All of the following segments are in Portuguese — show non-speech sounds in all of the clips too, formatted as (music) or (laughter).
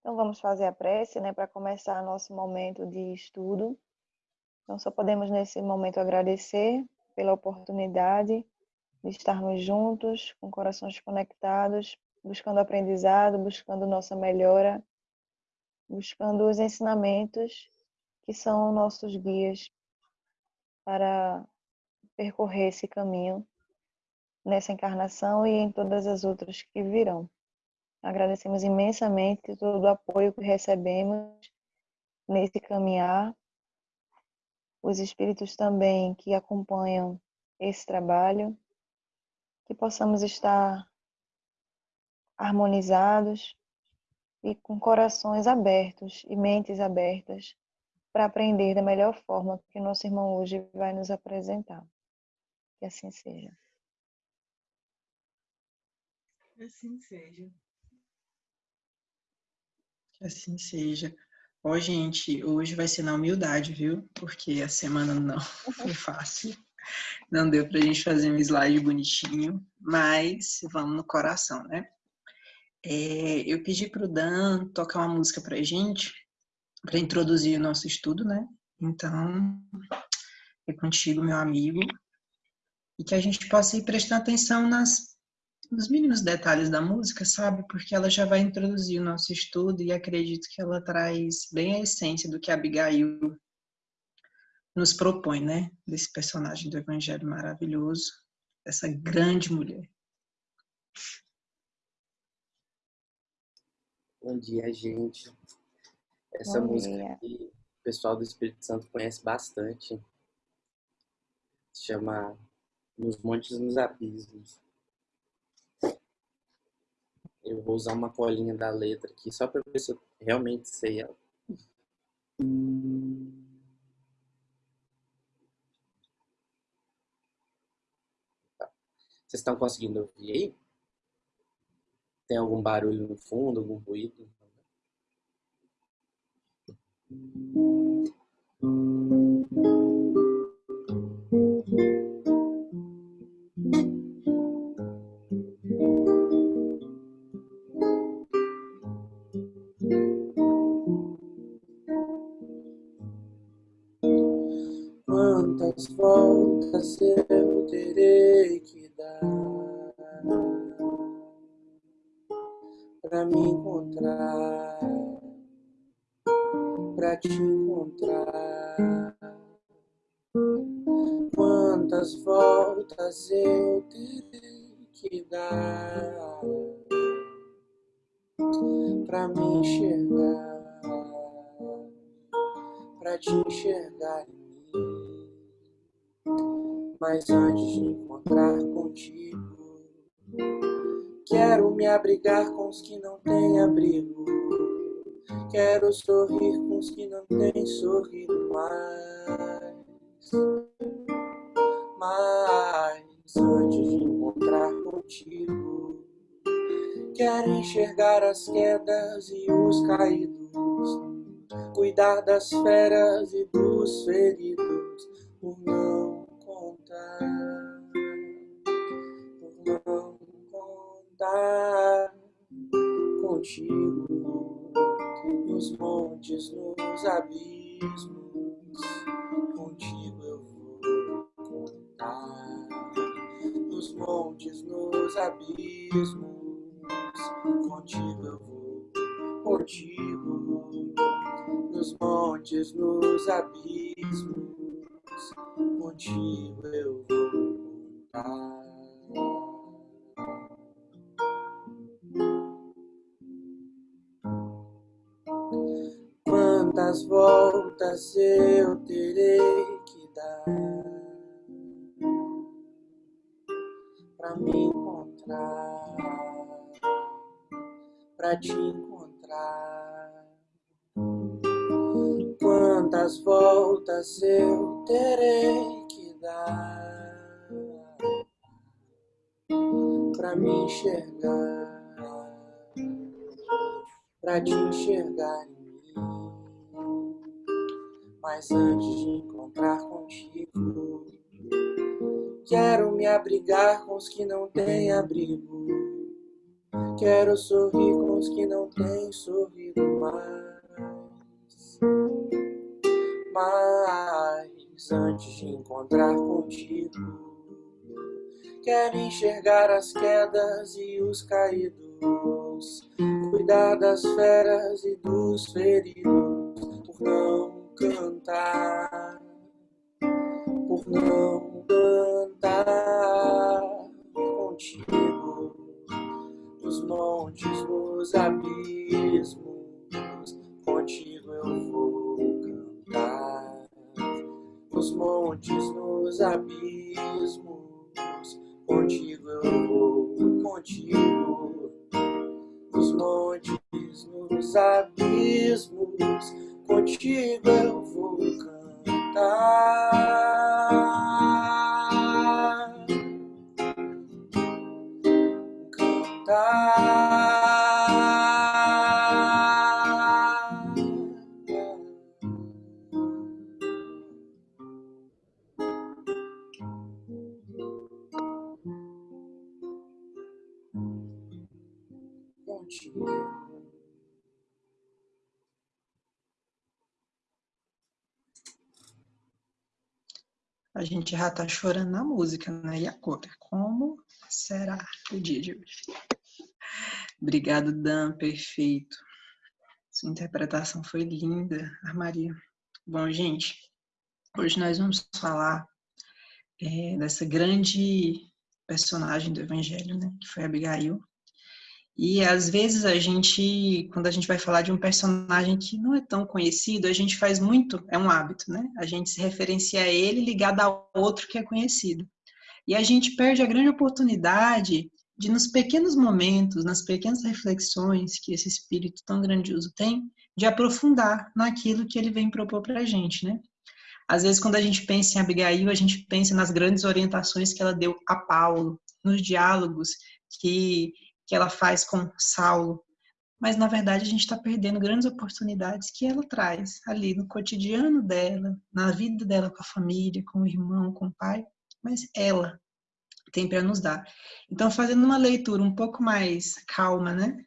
Então vamos fazer a prece, né, para começar nosso momento de estudo. Então só podemos nesse momento agradecer pela oportunidade de estarmos juntos, com corações conectados, buscando aprendizado, buscando nossa melhora, buscando os ensinamentos que são nossos guias para percorrer esse caminho nessa encarnação e em todas as outras que virão. Agradecemos imensamente todo o apoio que recebemos nesse caminhar, os espíritos também que acompanham esse trabalho, que possamos estar harmonizados e com corações abertos e mentes abertas para aprender da melhor forma que nosso irmão hoje vai nos apresentar. Que assim seja. Assim seja. Assim seja. Ó, gente, hoje vai ser na humildade, viu? Porque a semana não (laughs) foi fácil. Não deu pra gente fazer um slide bonitinho, mas vamos no coração, né? É, eu pedi pro Dan tocar uma música pra gente, para introduzir o nosso estudo, né? Então, é contigo, meu amigo, e que a gente possa ir prestando atenção nas, nos mínimos detalhes da música, sabe? Porque ela já vai introduzir o nosso estudo e acredito que ela traz bem a essência do que a Abigail nos propõe, né? Desse personagem do Evangelho maravilhoso, dessa grande mulher. Bom dia, gente. Essa Bom música dia. aqui, o pessoal do Espírito Santo conhece bastante. Se chama Nos Montes nos Abismos. Eu vou usar uma colinha da letra aqui só para ver se eu realmente sei ela. Tá. Vocês estão conseguindo ouvir aí? Tem algum barulho no fundo, algum ruído? Quantas voltas eu terei que dar para me encontrar? para te encontrar. Quantas voltas eu terei que dar para me enxergar, para te enxergar em mim. Mas antes de encontrar contigo, quero me abrigar com os que não têm abrigo. Quero sorrir com os que não têm sorrido mais. Mas antes de encontrar contigo, quero enxergar as quedas e os caídos, cuidar das feras e dos feridos, por não contigo nos montes, nos abismos, contigo eu vou contar. Nos montes, nos abismos, contigo eu vou, contigo. Nos montes, nos abismos, contigo eu vou contar. Quantas voltas eu terei que dar para me encontrar, para te encontrar? Quantas voltas eu terei que dar para me enxergar, para te enxergar? Mas antes de encontrar contigo, quero me abrigar com os que não têm abrigo. Quero sorrir com anos que não tem sorrido mais. Mas antes de encontrar contigo, quero enxergar as quedas e os caídos, cuidar das feras e dos feridos, por não cantar, por não cantar contigo nos montes, nos abismos, contigo eu vou cantar. Nos montes, nos abismos, contigo eu vou, contigo. Nos montes, nos abismos, contigo eu vou cantar. A gente já tá chorando na música, né? E agora? Como será o dia de hoje? Obrigado, Dan, perfeito. Sua interpretação foi linda, Maria. Bom, gente, hoje nós vamos falar é, dessa grande personagem do Evangelho, né? Que foi Abigail. E às vezes a gente, quando a gente vai falar de um personagem que não é tão conhecido, a gente faz muito, é um hábito, né? A gente se referencia a ele ligado a outro que é conhecido. E a gente perde a grande oportunidade de, nos pequenos momentos, nas pequenas reflexões que esse espírito tão grandioso tem, de aprofundar naquilo que ele vem propor para a gente, né? Às vezes, quando a gente pensa em Abigail, a gente pensa nas grandes orientações que ela deu a Paulo, nos diálogos que que ela faz com Saulo, mas na verdade a gente está perdendo grandes oportunidades que ela traz ali no cotidiano dela, na vida dela com a família, com o irmão, com o pai, mas ela tem para nos dar. Então, fazendo uma leitura um pouco mais calma, né,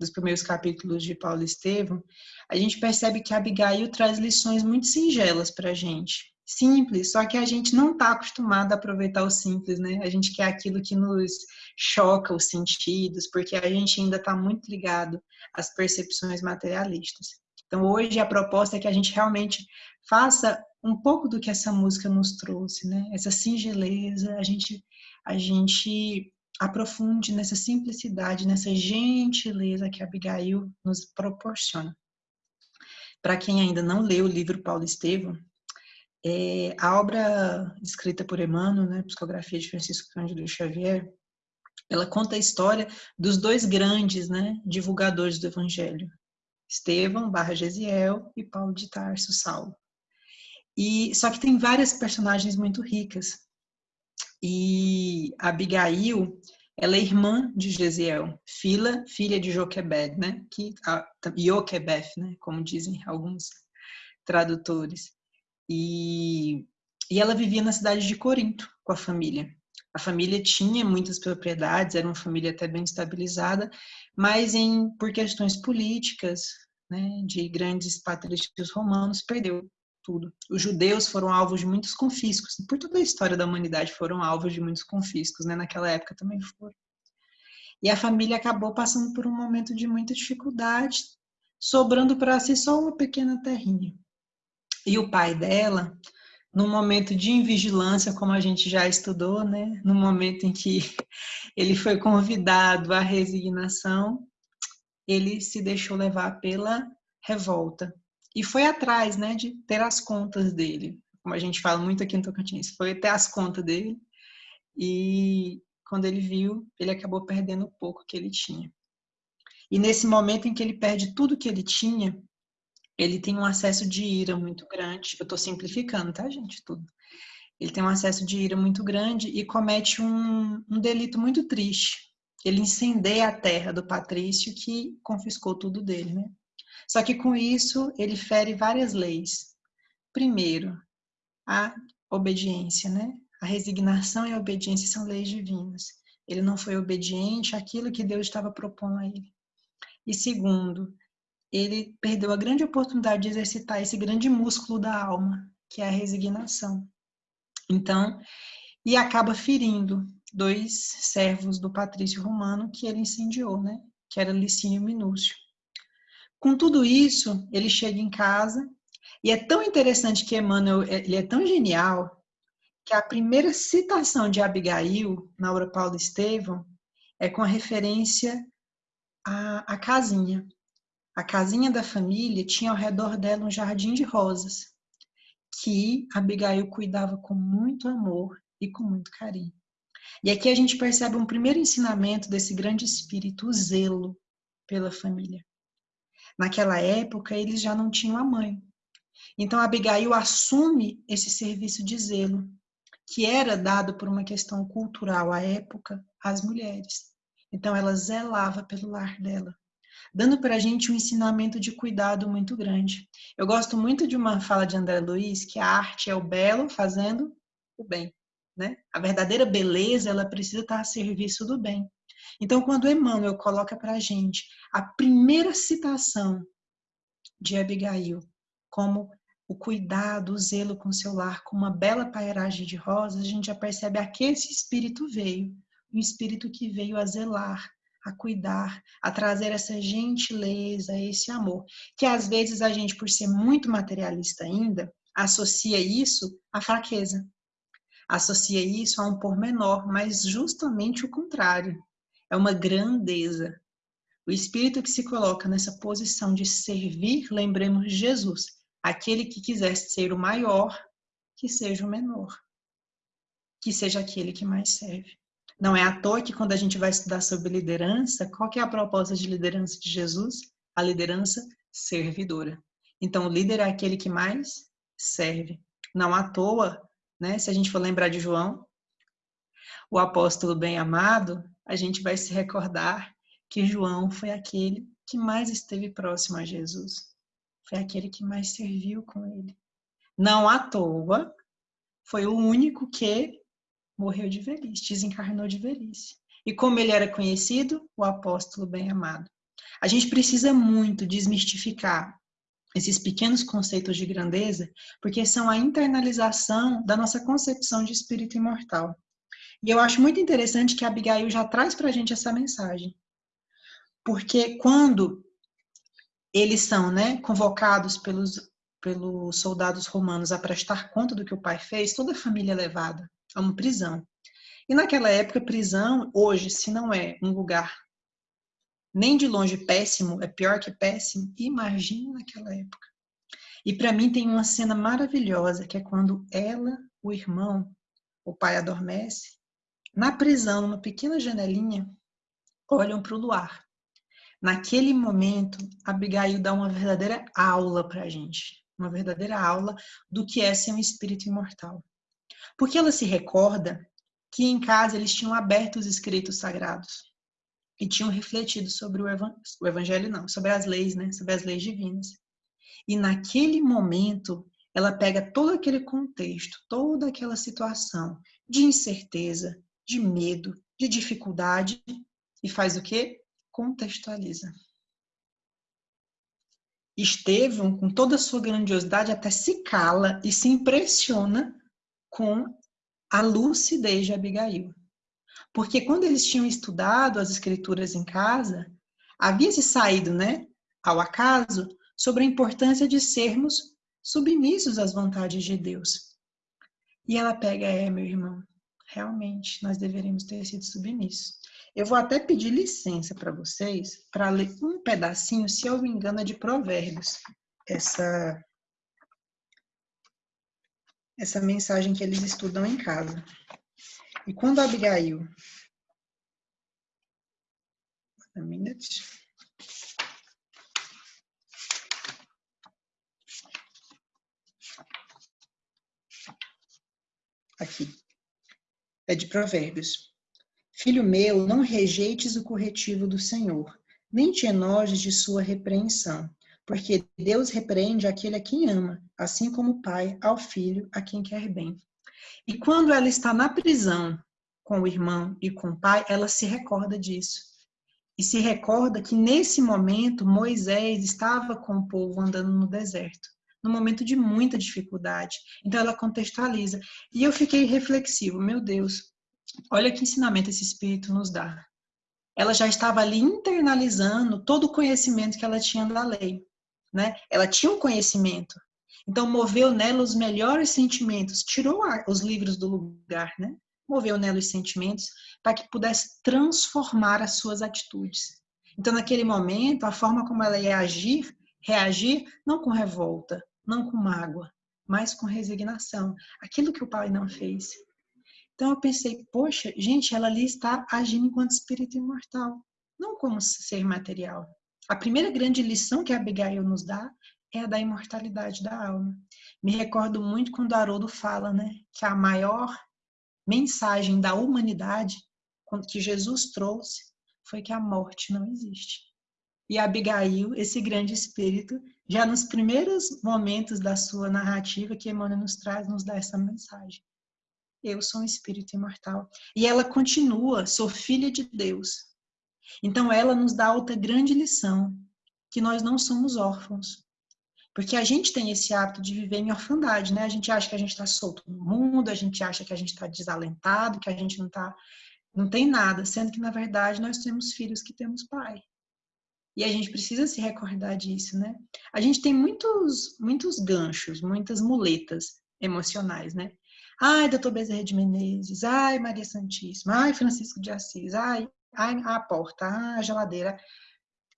dos primeiros capítulos de Paulo Estevam, a gente percebe que Abigail traz lições muito singelas para a gente simples, só que a gente não está acostumado a aproveitar o simples, né? A gente quer aquilo que nos choca os sentidos, porque a gente ainda está muito ligado às percepções materialistas. Então, hoje a proposta é que a gente realmente faça um pouco do que essa música nos trouxe, né? Essa singeleza, a gente, a gente aprofunde nessa simplicidade, nessa gentileza que Abigail nos proporciona. Para quem ainda não leu o livro Paulo Estevam, é, a obra escrita por Emmanuel, né, Psicografia de Francisco Cândido Xavier, ela conta a história dos dois grandes né, divulgadores do Evangelho, Estevão barra Gesiel e Paulo de Tarso Saulo. E, só que tem várias personagens muito ricas. E Abigail, ela é irmã de Gesiel, filha, filha de Joquebed, né? Que, a, Joquebeth, né? Como dizem alguns tradutores. E, e ela vivia na cidade de Corinto com a família. A família tinha muitas propriedades, era uma família até bem estabilizada, mas em, por questões políticas, né, de grandes patrícios romanos, perdeu tudo. Os judeus foram alvos de muitos confiscos, por toda a história da humanidade foram alvos de muitos confiscos, né, naquela época também foram. E a família acabou passando por um momento de muita dificuldade, sobrando para si só uma pequena terrinha. E o pai dela, no momento de invigilância, como a gente já estudou, né? No momento em que (laughs) ele foi convidado à resignação, ele se deixou levar pela revolta e foi atrás, né, de ter as contas dele. Como a gente fala muito aqui no Tocantins, foi ter as contas dele e quando ele viu, ele acabou perdendo o pouco que ele tinha. E nesse momento em que ele perde tudo que ele tinha, ele tem um acesso de ira muito grande. Eu estou simplificando, tá, gente? Tudo. Ele tem um acesso de ira muito grande e comete um, um delito muito triste. Ele incendeia a terra do patrício que confiscou tudo dele, né? Só que com isso ele fere várias leis. Primeiro, a obediência, né? A resignação e a obediência são leis divinas. Ele não foi obediente àquilo que Deus estava propondo a ele. E segundo, ele perdeu a grande oportunidade de exercitar esse grande músculo da alma, que é a resignação. Então, e acaba ferindo dois servos do patrício romano que ele incendiou, né? Que era Licínio Minúcio. Com tudo isso, ele chega em casa e é tão interessante que Emmanuel, ele é tão genial que a primeira citação de Abigail na obra Paulo Estevão é com a referência à, à casinha. A casinha da família tinha ao redor dela um jardim de rosas, que Abigail cuidava com muito amor e com muito carinho. E aqui a gente percebe um primeiro ensinamento desse grande espírito, o zelo pela família. Naquela época, eles já não tinham a mãe. Então, Abigail assume esse serviço de zelo, que era dado por uma questão cultural à época às mulheres. Então, ela zelava pelo lar dela, dando para a gente um ensinamento de cuidado muito grande. Eu gosto muito de uma fala de André Luiz, que a arte é o belo fazendo o bem. Né? A verdadeira beleza, ela precisa estar a serviço do bem. Então, quando Emmanuel coloca para a gente a primeira citação de Abigail como o cuidado, o zelo com seu lar, com uma bela pairagem de rosas, a gente já percebe a que esse espírito veio. Um espírito que veio a zelar, a cuidar, a trazer essa gentileza, esse amor. Que às vezes a gente, por ser muito materialista ainda, associa isso à fraqueza. Associa isso a um pormenor, mas justamente o contrário. É uma grandeza. O espírito que se coloca nessa posição de servir, lembremos Jesus Aquele que quiser ser o maior, que seja o menor. Que seja aquele que mais serve. Não é à toa que quando a gente vai estudar sobre liderança, qual que é a proposta de liderança de Jesus? A liderança servidora. Então, o líder é aquele que mais serve. Não à toa, né? Se a gente for lembrar de João, o apóstolo bem amado, a gente vai se recordar que João foi aquele que mais esteve próximo a Jesus foi aquele que mais serviu com ele. Não à toa, foi o único que morreu de velhice, desencarnou de velhice. E como ele era conhecido, o apóstolo bem-amado. A gente precisa muito desmistificar esses pequenos conceitos de grandeza, porque são a internalização da nossa concepção de espírito imortal. E eu acho muito interessante que Abigail já traz para a gente essa mensagem. Porque quando eles são né, convocados pelos, pelos soldados romanos a prestar conta do que o pai fez, toda a família é levada a uma prisão. E naquela época, prisão, hoje, se não é um lugar nem de longe péssimo, é pior que péssimo, imagine naquela época. E para mim tem uma cena maravilhosa, que é quando ela, o irmão, o pai adormece, na prisão, numa pequena janelinha, olham para o luar. Naquele momento, Abigail dá uma verdadeira aula para a gente, uma verdadeira aula do que é ser um espírito imortal. Porque ela se recorda que em casa eles tinham aberto os escritos sagrados e tinham refletido sobre o, evan o evangelho, não, sobre as leis, né, sobre as leis divinas. E naquele momento, ela pega todo aquele contexto, toda aquela situação de incerteza, de medo, de dificuldade e faz o quê? contextualiza. Estevão, com toda a sua grandiosidade, até se cala e se impressiona com a lucidez de Abigail. Porque quando eles tinham estudado as escrituras em casa, havia se saído, né, ao acaso, sobre a importância de sermos submissos às vontades de Deus. E ela pega, é, meu irmão, realmente nós deveríamos ter sido submissos. Eu vou até pedir licença para vocês para ler um pedacinho, se eu me engano, é de Provérbios. Essa, essa mensagem que eles estudam em casa. E quando Abigail. Um minute. Aqui. É de Provérbios. Filho meu, não rejeites o corretivo do Senhor, nem te enojes de sua repreensão, porque Deus repreende aquele a quem ama, assim como o pai ao filho a quem quer bem. E quando ela está na prisão com o irmão e com o pai, ela se recorda disso. e se recorda que nesse momento Moisés estava com o povo andando no deserto, num momento de muita dificuldade. Então ela contextualiza. E eu fiquei reflexivo, meu Deus, olha que ensinamento esse Espírito nos dá. Ela já estava ali internalizando todo o conhecimento que ela tinha da lei. Né? Ela tinha um conhecimento. Então moveu nela os melhores sentimentos, tirou os livros do lugar, né? moveu nela os sentimentos para que pudesse transformar as suas atitudes. Então, naquele momento, a forma como ela ia agir, reagir, não com revolta, não com mágoa, mas com resignação. Aquilo que o pai não fez. Então, eu pensei, poxa, gente, ela ali está agindo enquanto espírito imortal, não como ser material. A primeira grande lição que Abigail nos dá é a da imortalidade da alma. Me recordo muito quando Haroldo fala, né, que a maior mensagem da humanidade que Jesus trouxe foi que a morte não existe. E Abigail, esse grande espírito, já nos primeiros momentos da sua narrativa que Emmanuel nos traz, nos dá essa mensagem. Eu sou um espírito imortal. E ela continua, sou filha de Deus. Então ela nos dá outra grande lição, que nós não somos órfãos. Porque a gente tem esse hábito de viver em orfandade, né? A gente acha que a gente está solto no mundo, a gente acha que a gente está desalentado, que a gente não tá, não tem nada, sendo que na verdade nós temos filhos que temos pai. E a gente precisa se recordar disso, né? A gente tem muitos, muitos ganchos, muitas muletas emocionais, né? Ai, doutor Bezerra de Menezes, ai, Maria Santíssima, ai, Francisco de Assis, ai, a porta, a geladeira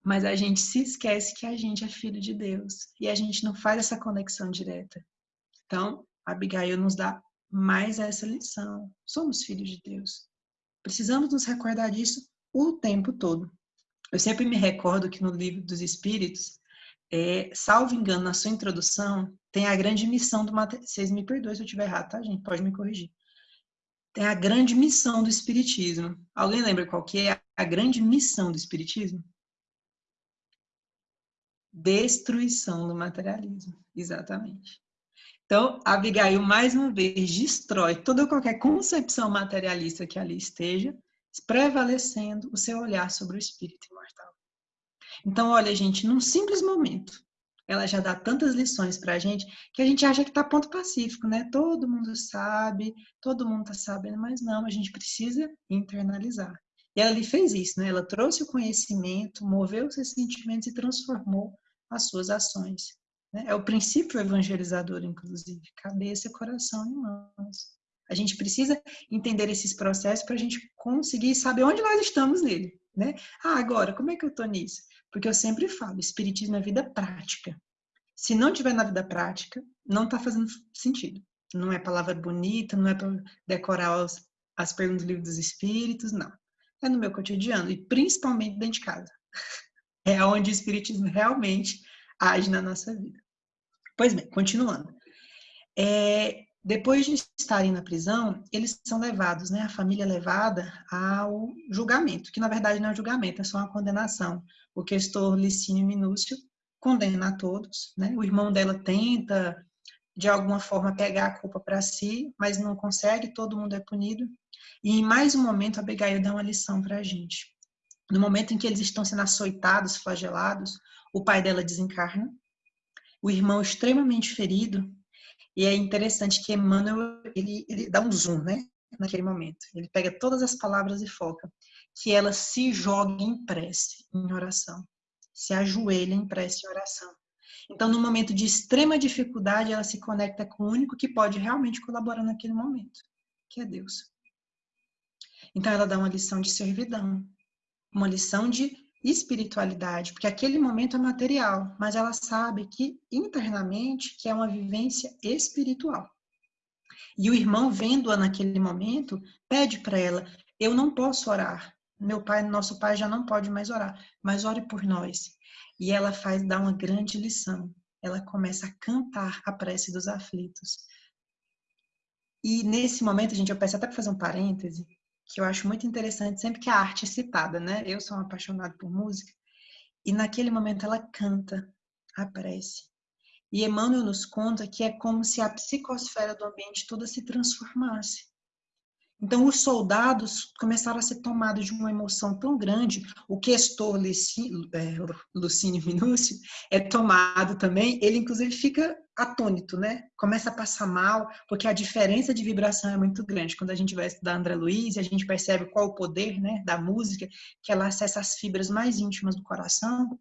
mas a gente se esquece que a gente é filho de Deus e a gente não faz essa conexão direta. Então, Abigail nos dá mais essa lição. Somos filhos de Deus. Precisamos nos recordar disso o tempo todo. Eu sempre me recordo que no livro dos Espíritos, é, salvo engano, na sua introdução, tem a grande missão do materialismo. Vocês me perdoem se eu estiver errado, tá, gente? Pode me corrigir. Tem a grande missão do Espiritismo. Alguém lembra qual que é a grande missão do Espiritismo? Destruição do materialismo, exatamente. Então, Abigail, mais uma vez, destrói toda qualquer concepção materialista que ali esteja, prevalecendo o seu olhar sobre o espírito imortal. Então, olha, gente, num simples momento, ela já dá tantas lições para a gente que a gente acha que está ponto pacífico, né? Todo mundo sabe, todo mundo está sabendo, mas não, a gente precisa internalizar. E ela lhe fez isso, né? Ela trouxe o conhecimento, moveu seus sentimentos e transformou as suas ações. Né? É o princípio evangelizador, inclusive, cabeça, coração e mãos. A gente precisa entender esses processos para a gente conseguir saber onde nós estamos nele. Né? Ah, agora, como é que eu estou nisso? Porque eu sempre falo, espiritismo é vida prática. Se não tiver na vida prática, não está fazendo sentido. Não é palavra bonita, não é para decorar os, as perguntas do livro dos espíritos, não. É no meu cotidiano e principalmente dentro de casa. (laughs) É onde o Espiritismo realmente age na nossa vida. Pois bem, continuando. É, depois de estarem na prisão, eles são levados, né, a família é levada ao julgamento, que na verdade não é julgamento, é só uma condenação. O questor Licínio Minúcio condena a todos, né? O irmão dela tenta de alguma forma pegar a culpa para si, mas não consegue, todo mundo é punido. E em mais um momento, a Abigail dá uma lição para a gente. No momento em que eles estão sendo açoitados, flagelados, o pai dela desencarna, o irmão extremamente ferido, e é interessante que Emmanuel, ele, ele dá um zoom, né, naquele momento. Ele pega todas as palavras e foca que ela se joga em prece, em oração. Se ajoelha em prece e oração. Então, no momento de extrema dificuldade, ela se conecta com o único que pode realmente colaborar naquele momento, que é Deus. Então, ela dá uma lição de servidão, uma lição de espiritualidade, porque aquele momento é material, mas ela sabe que internamente que é uma vivência espiritual. E o irmão vendo-a naquele momento, pede para ela: "Eu não posso orar. Meu pai, nosso pai já não pode mais orar, mas ore por nós". E ela faz dá uma grande lição. Ela começa a cantar a prece dos aflitos. E nesse momento, gente, eu peço até para fazer um parêntese, que eu acho muito interessante sempre que a arte é citada, né? Eu sou uma apaixonada por música e naquele momento ela canta a prece. E Emmanuel nos conta que é como se a psicosfera do ambiente toda se transformasse. Então, os soldados começaram a ser tomados de uma emoção tão grande. O questor é, Lucínio Minúcio é tomado também. Ele, inclusive, fica atônito, né? Começa a passar mal, porque a diferença de vibração é muito grande. Quando a gente vai estudar André Luiz, a gente percebe qual o poder né, da música, que ela acessa as fibras mais íntimas do coração.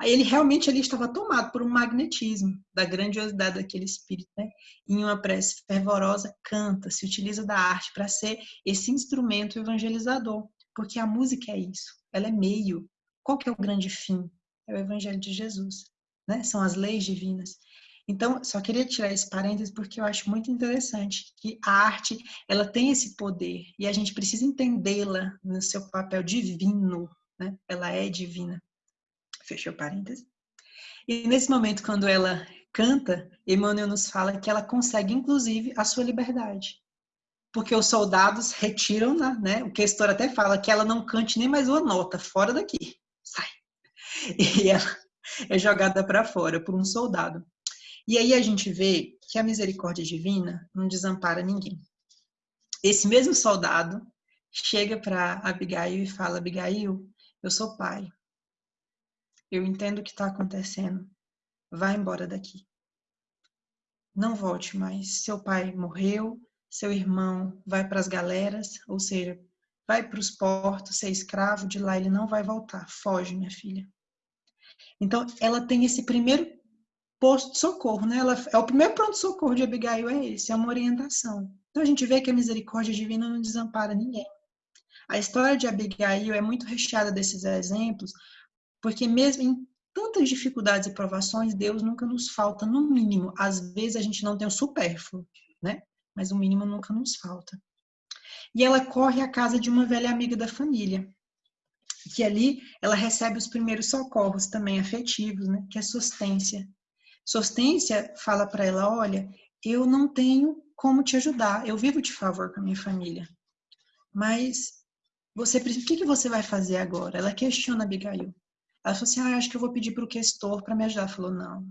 Aí ele realmente ele estava tomado por um magnetismo da grandiosidade daquele espírito, né? Em uma prece fervorosa, canta, se utiliza da arte para ser esse instrumento evangelizador, porque a música é isso, ela é meio. Qual que é o grande fim? É o evangelho de Jesus, né? São as leis divinas. Então, só queria tirar esse parênteses porque eu acho muito interessante que a arte, ela tem esse poder e a gente precisa entendê-la no seu papel divino, né? Ela é divina fechou parênteses. E nesse momento, quando ela canta, Emmanuel nos fala que ela consegue, inclusive, a sua liberdade. Porque os soldados retiram, né? O questor até fala que ela não cante nem mais uma nota, fora daqui, sai. E ela é jogada para fora por um soldado. E aí a gente vê que a misericórdia divina não desampara ninguém. Esse mesmo soldado chega para Abigail e fala: Abigail, eu sou pai. Eu entendo o que está acontecendo. Vá embora daqui. Não volte mais. Seu pai morreu, seu irmão vai para as galeras, ou seja, vai para os portos ser escravo, de lá ele não vai voltar. Foge, minha filha. Então, ela tem esse primeiro posto de socorro, né? Ela, é o primeiro pronto-socorro de Abigail é esse, é uma orientação. Então, a gente vê que a misericórdia divina não desampara ninguém. A história de Abigail é muito recheada desses exemplos, porque mesmo em tantas dificuldades e provações, Deus nunca nos falta, no mínimo. Às vezes a gente não tem o supérfluo, né? Mas o mínimo nunca nos falta. E ela corre à casa de uma velha amiga da família, que ali ela recebe os primeiros socorros também afetivos, né? Que é Sostência. Sostência fala para ela, olha, eu não tenho como te ajudar, eu vivo de favor com a minha família, mas você, o que, que você vai fazer agora? Ela questiona Abigail. Ela falou assim: ah, acho que eu vou pedir para o questor para me ajudar. Ela falou: não,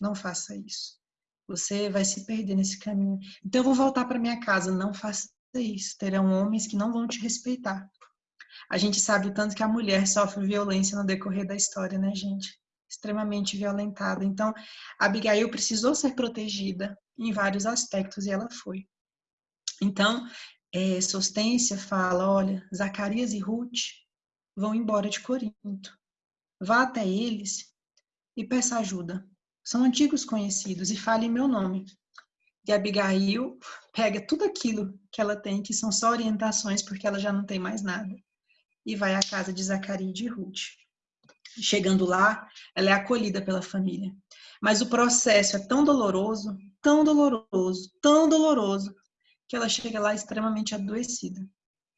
não faça isso. Você vai se perder nesse caminho. Então eu vou voltar para minha casa. Não faça isso. Terão homens que não vão te respeitar. A gente sabe o tanto que a mulher sofre violência no decorrer da história, né, gente? Extremamente violentada. Então, Abigail precisou ser protegida em vários aspectos e ela foi. Então, é, Sostência fala: olha, Zacarias e Ruth vão embora de Corinto. Vá até eles e peça ajuda. São antigos conhecidos e fale meu nome. E Abigail pega tudo aquilo que ela tem, que são só orientações, porque ela já não tem mais nada, e vai à casa de Zacarias e de Ruth. Chegando lá, ela é acolhida pela família. Mas o processo é tão doloroso, tão doloroso, tão doloroso, que ela chega lá extremamente adoecida,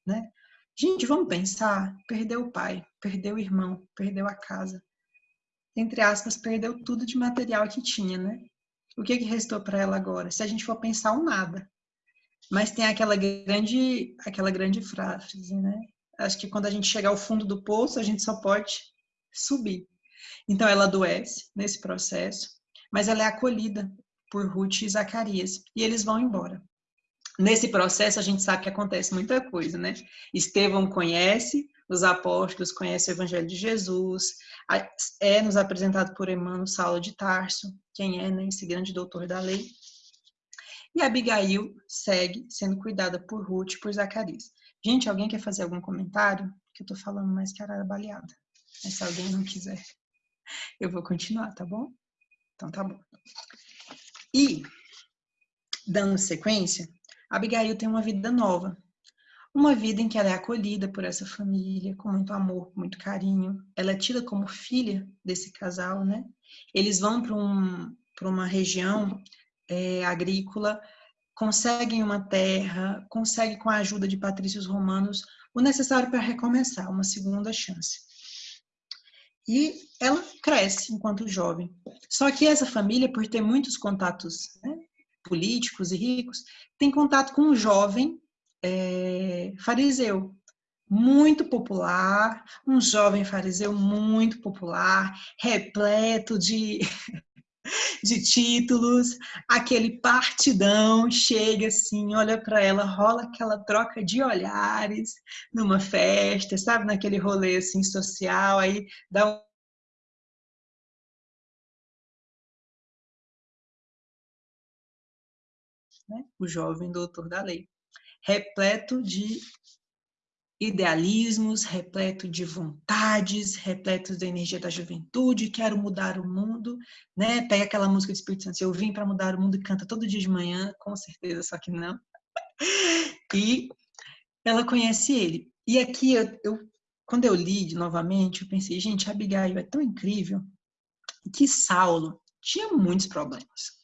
né? Gente, vamos pensar, perdeu o pai, perdeu o irmão, perdeu a casa. Entre aspas, perdeu tudo de material que tinha, né? O que, que restou para ela agora? Se a gente for pensar, o nada. Mas tem aquela grande, aquela grande frase, né? Acho que quando a gente chegar ao fundo do poço, a gente só pode subir. Então ela adoece nesse processo, mas ela é acolhida por Ruth e Zacarias e eles vão embora. Nesse processo, a gente sabe que acontece muita coisa, né? Estevão conhece os apóstolos, conhece o Evangelho de Jesus, é nos apresentado por Emmanuel Saulo de Tarso, quem é né, esse grande doutor da lei. E Abigail segue sendo cuidada por Ruth e por Zacarias. Gente, alguém quer fazer algum comentário? Que eu tô falando mais que arara baleada. Mas se alguém não quiser, eu vou continuar, tá bom? Então tá bom. E, dando sequência, Abigail tem uma vida nova. Uma vida em que ela é acolhida por essa família, com muito amor, com muito carinho. Ela é tida como filha desse casal, né? Eles vão para um, uma região é, agrícola, conseguem uma terra, conseguem, com a ajuda de patrícios romanos, o necessário para recomeçar, uma segunda chance. E ela cresce enquanto jovem. Só que essa família, por ter muitos contatos né, políticos e ricos, tem contato com um jovem é, fariseu, muito popular, um jovem fariseu muito popular, repleto de (laughs) de títulos, aquele partidão chega assim, olha para ela, rola aquela troca de olhares numa festa, sabe, naquele rolê assim social, aí dá né? o jovem doutor da lei, repleto de idealismos, repleto de vontades, repleto da energia da juventude, quero mudar o mundo, né? Pega aquela música do Espírito Santo, eu vim para mudar o mundo e canta todo dia de manhã, com certeza, só que não. E ela conhece ele. E aqui, eu, eu quando eu li novamente, eu pensei, gente, Abigail é tão incrível que Saulo tinha muitos problemas.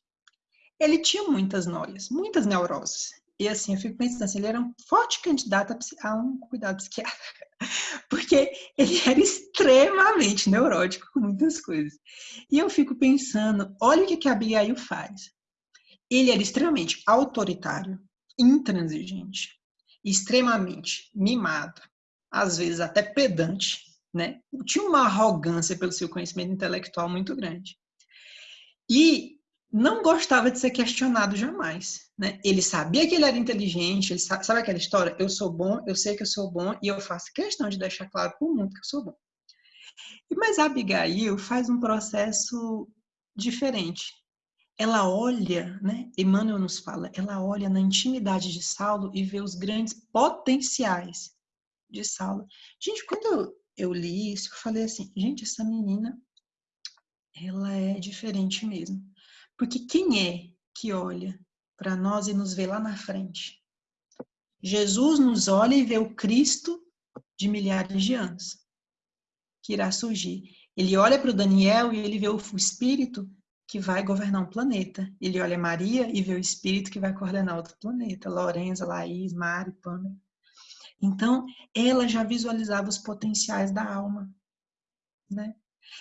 Ele tinha muitas noias, muitas neuroses. E assim, eu fico pensando assim, ele era um forte candidato a um cuidado psiquiátrico, (laughs) porque ele era extremamente neurótico com muitas coisas. E eu fico pensando, olha o que, que a Abigail faz. Ele era extremamente autoritário, intransigente, extremamente mimado, às vezes até pedante, né? Tinha uma arrogância pelo seu conhecimento intelectual muito grande. E não gostava de ser questionado jamais. Né? Ele sabia que ele era inteligente, ele sabe, sabe, aquela história? Eu sou bom, eu sei que eu sou bom e eu faço questão de deixar claro para o mundo que eu sou bom. Mas a Abigail faz um processo diferente. Ela olha, né? Emmanuel nos fala, ela olha na intimidade de Saulo e vê os grandes potenciais de Saulo. Gente, quando eu, li isso, eu falei assim, gente, essa menina, ela é diferente mesmo. Porque quem é que olha para nós e nos vê lá na frente? Jesus nos olha e vê o Cristo de milhares de anos que irá surgir. Ele olha para o Daniel e ele vê o Espírito que vai governar um planeta. Ele olha Maria e vê o Espírito que vai coordenar outro planeta. Lorenza, Laís, Mari, Pamela. Então, ela já visualizava os potenciais da alma. Né?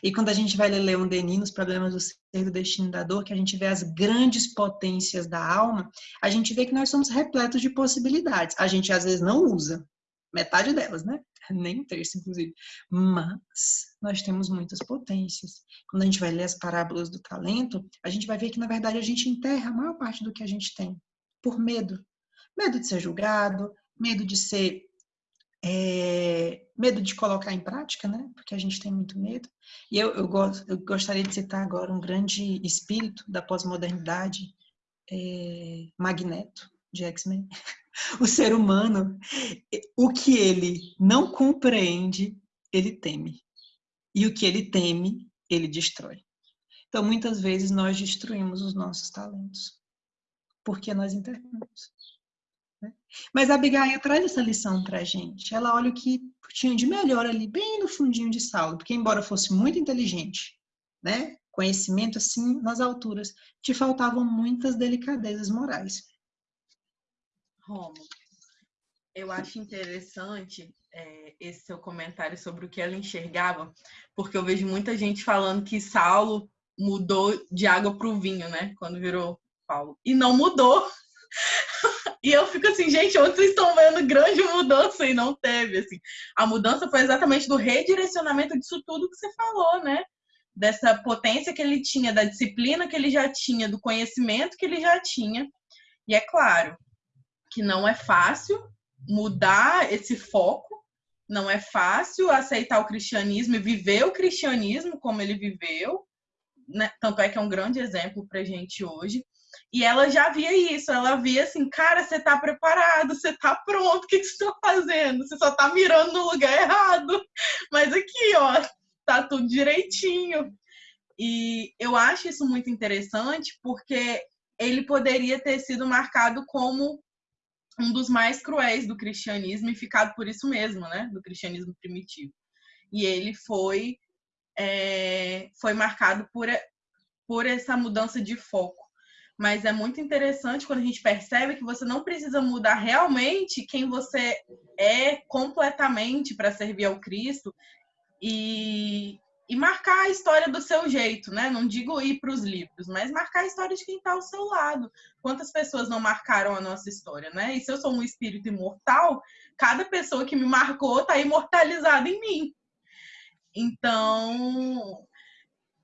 E quando a gente vai ler Leon Denis nos Problemas do Ser do Destino da Dor, que a gente vê as grandes potências da alma, a gente vê que nós somos repletos de possibilidades. A gente às vezes não usa metade delas, né? (laughs) Nem um terço, inclusive. Mas nós temos muitas potências. Quando a gente vai ler as parábolas do talento, a gente vai ver que, na verdade, a gente enterra a maior parte do que a gente tem por medo. Medo de ser julgado, medo de ser é, medo de colocar em prática, né? Porque a gente tem muito medo. E eu, eu, eu gostaria de citar agora um grande espírito da pós-modernidade, é, Magneto, de X-Men. (laughs) O ser humano, o que ele não compreende, ele teme. E o que ele teme, ele destrói. Então, muitas vezes, nós destruímos os nossos talentos. Porque nós internamos. Né? Mas a Abigail traz essa lição para a gente. Ela olha o que tinha de melhor ali, bem no fundinho de Saulo, porque embora fosse muito inteligente, né? conhecimento assim nas alturas, te faltavam muitas delicadezas morais. Romo, eu acho interessante é, esse seu comentário sobre o que ela enxergava, porque eu vejo muita gente falando que Saulo mudou de água para o vinho, né? Quando virou Paulo. E não mudou. (laughs) E eu fico assim, gente, onde vocês estão vendo grande mudança e não teve, assim. A mudança foi exatamente do redirecionamento disso tudo que você falou, né? Dessa potência que ele tinha, da disciplina que ele já tinha, do conhecimento que ele já tinha. E é claro que não é fácil mudar esse foco, não é fácil aceitar o cristianismo e viver o cristianismo como ele viveu, né? tanto é que é um grande exemplo para gente hoje. E ela já via isso, ela via assim, cara, você tá preparado, você tá pronto, o que, você tá fazendo? Você só tá mirando no lugar errado. (laughs) Mas aqui, ó, tá tudo direitinho. E eu acho isso muito interessante porque ele poderia ter sido marcado como um dos mais cruéis do cristianismo e ficado por isso mesmo, né? Do cristianismo primitivo. E ele foi, é, foi marcado por, por essa mudança de foco mas é muito interessante quando a gente percebe que você não precisa mudar realmente quem você é completamente para servir ao Cristo e, e marcar a história do seu jeito, né? Não digo ir para os livros, mas marcar a história de quem está ao seu lado. Quantas pessoas não marcaram a nossa história, né? E se eu sou um espírito imortal, cada pessoa que me marcou está imortalizada em mim. Então,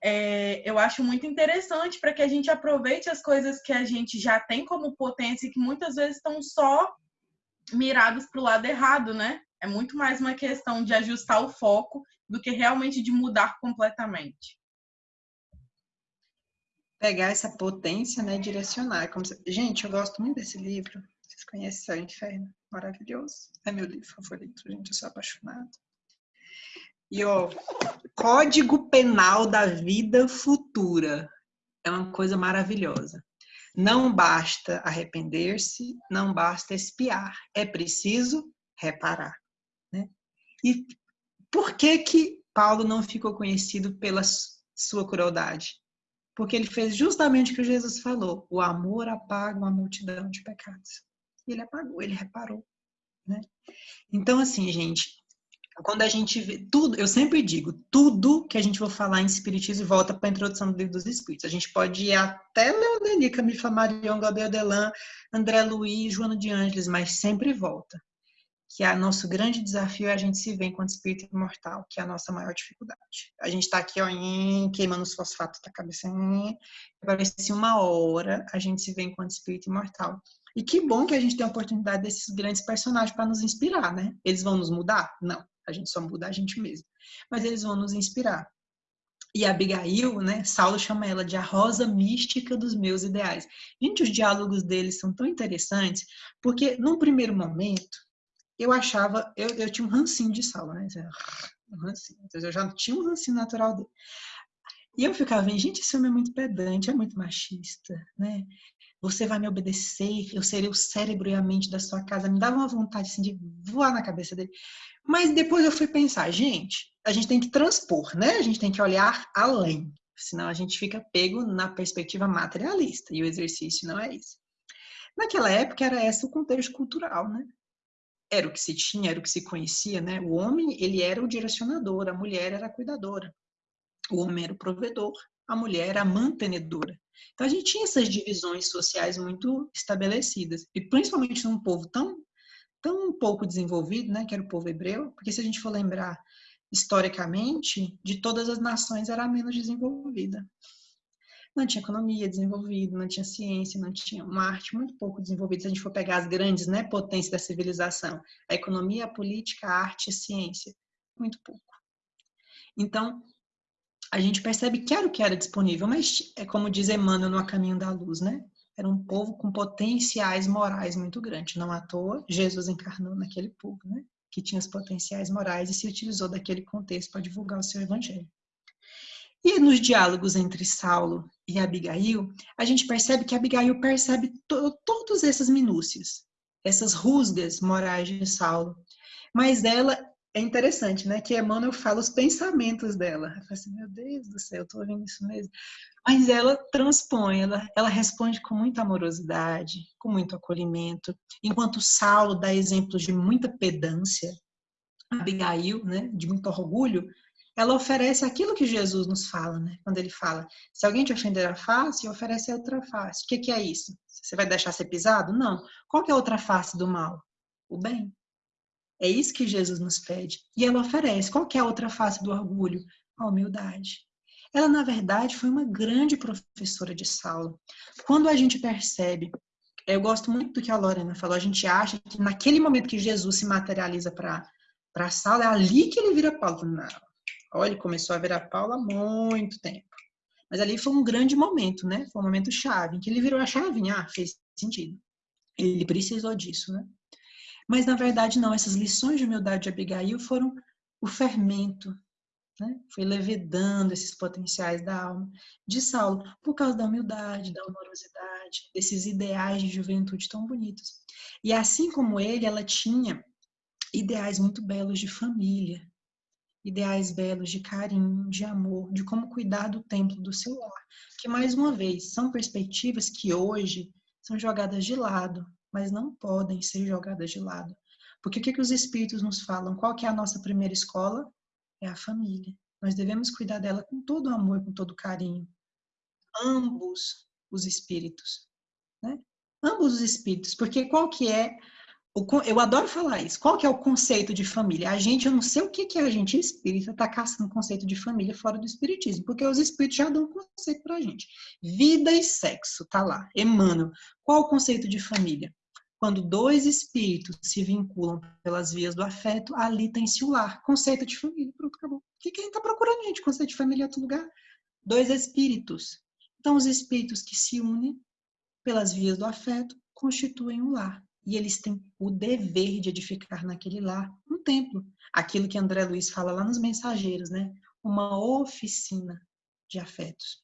é, eu acho muito interessante para que a gente aproveite as coisas que a gente já tem como potência e que muitas vezes estão só mirados para o lado errado, né? É muito mais uma questão de ajustar o foco do que realmente de mudar completamente. Pegar essa potência, né, direcionar. Como se... Gente, eu gosto muito desse livro. Vocês conhecem e Inferno? Maravilhoso. É meu livro favorito, gente. Eu sou apaixonada. E ó, Código Penal da Vida Futura é uma coisa maravilhosa. Não basta arrepender-se, não basta espiar, é preciso reparar. Né? E por que que Paulo não ficou conhecido pela sua crueldade? Porque ele fez justamente o que Jesus falou: o amor apaga uma multidão de pecados. Ele apagou, ele reparou. Né? Então, assim, gente, quando a gente vê tudo, eu sempre digo, tudo que a gente for falar em espiritismo volta para a introdução do livro dos espíritos. A gente pode ir até Leoneli, Camille Flammarion, Gabriel Delan, André Luiz, Joana de Ângeles, mas sempre volta. Que é nosso grande desafio é a gente se ver enquanto espírito imortal, que é a nossa maior dificuldade. A gente está aqui, ó, queimando os fosfatos da cabeça, para ver se uma hora a gente se vê enquanto espírito imortal. E que bom que a gente tem a oportunidade desses grandes personagens para nos inspirar, né? Eles vão nos mudar? Não a gente só muda a gente mesmo. Mas eles vão nos inspirar. E a Abigail, né, Saulo chama ela de a rosa mística dos meus ideais. Gente, os diálogos deles são tão interessantes, porque num primeiro momento, eu achava, eu, eu tinha um rancinho de Saulo, né? Um rancinho. Então, eu já tinha um rancinho natural dele. E eu ficava vendo, gente, esse homem é muito pedante, é muito machista, né? Você vai me obedecer, eu serei o cérebro e a mente da sua casa. Me dava uma vontade assim, de voar na cabeça dele. Mas depois eu fui pensar, gente, a gente tem que transpor, né? A gente tem que olhar além, senão a gente fica pego na perspectiva materialista, e o exercício não é isso. Naquela época era esse o contexto cultural, né? Era o que se tinha, era o que se conhecia, né? O homem, ele era o direcionador, a mulher era a cuidadora. O homem era o provedor, a mulher era mantenedora. Então a gente tinha essas divisões sociais muito estabelecidas, e principalmente num povo tão tão pouco desenvolvido, né, que era o povo hebreu, porque se a gente for lembrar historicamente, de todas as nações era a menos desenvolvida. Não tinha economia desenvolvida, não tinha ciência, não tinha uma arte muito pouco desenvolvida. Se a gente for pegar as grandes né, potências da civilização, a economia, a política, a arte, a ciência, muito pouco. Então, a gente percebe que era o que era disponível, mas é como diz Emmanuel no A Caminho da Luz, né? era um povo com potenciais morais muito grandes. Não à toa, Jesus encarnou naquele povo, né? que tinha os potenciais morais e se utilizou daquele contexto para divulgar o seu evangelho. E nos diálogos entre Saulo e Abigail, a gente percebe que Abigail percebe to todas essas minúcias, essas rusgas morais de Saulo. Mas ela é interessante, né? Que Emmanuel fala os pensamentos dela. Eu falo assim, meu Deus do céu, eu tô ouvindo isso mesmo. Mas ela transpõe, ela, ela responde com muita amorosidade, com muito acolhimento. Enquanto Saulo dá exemplos de muita pedância, Abigail, né, de muito orgulho, ela oferece aquilo que Jesus nos fala, né? Quando ele fala, se alguém te ofender a face, oferece a outra face. O que, que é isso? Você vai deixar ser pisado? Não. Qual que é a outra face do mal? O bem. É isso que Jesus nos pede. E ela oferece. Qual é a outra face do orgulho? A humildade. Ela, na verdade, foi uma grande professora de Saulo. Quando a gente percebe, eu gosto muito do que a Lorena falou, a gente acha que naquele momento que Jesus se materializa para Saulo, é ali que ele vira Paulo. Não. Olha, ele começou a virar Paulo há muito tempo. Mas ali foi um grande momento, né? Foi um momento chave, em que ele virou a chavinha. Ah, fez sentido. Ele precisou disso, né? Mas, na verdade, não. Essas lições de humildade de Abigail foram o fermento né? Foi levedando esses potenciais da alma de Saulo por causa da humildade, da amorosidade, desses ideais de juventude tão bonitos. E assim como ele, ela tinha ideais muito belos de família, ideais belos de carinho, de amor, de como cuidar do templo do seu lar, que mais uma vez são perspectivas que hoje são jogadas de lado, mas não podem ser jogadas de lado. Porque o que, que os espíritos nos falam? Qual que é a nossa primeira escola? é a família. Nós devemos cuidar dela com todo o amor, com todo o carinho. Ambos os espíritos, né? Ambos os espíritos, porque qual que é eu adoro falar isso. Qual que é o conceito de família? A gente, eu não sei o que, que é a gente espírita está caçando conceito de família fora do espiritismo, porque os espíritos já dão um conceito para a gente. Vida e sexo, tá lá. Emmanuel, qual o conceito de família? Quando dois espíritos se vinculam pelas vias do afeto, ali tem-se o lar. Conceito de família, pronto, acabou. O que, que a gente está procurando, gente? Conceito de família em outro lugar? Dois espíritos. Então, os espíritos que se unem pelas vias do afeto constituem um lar e eles têm o dever de edificar naquele lar um templo. Aquilo que André Luiz fala lá nos Mensageiros, né? Uma oficina de afetos.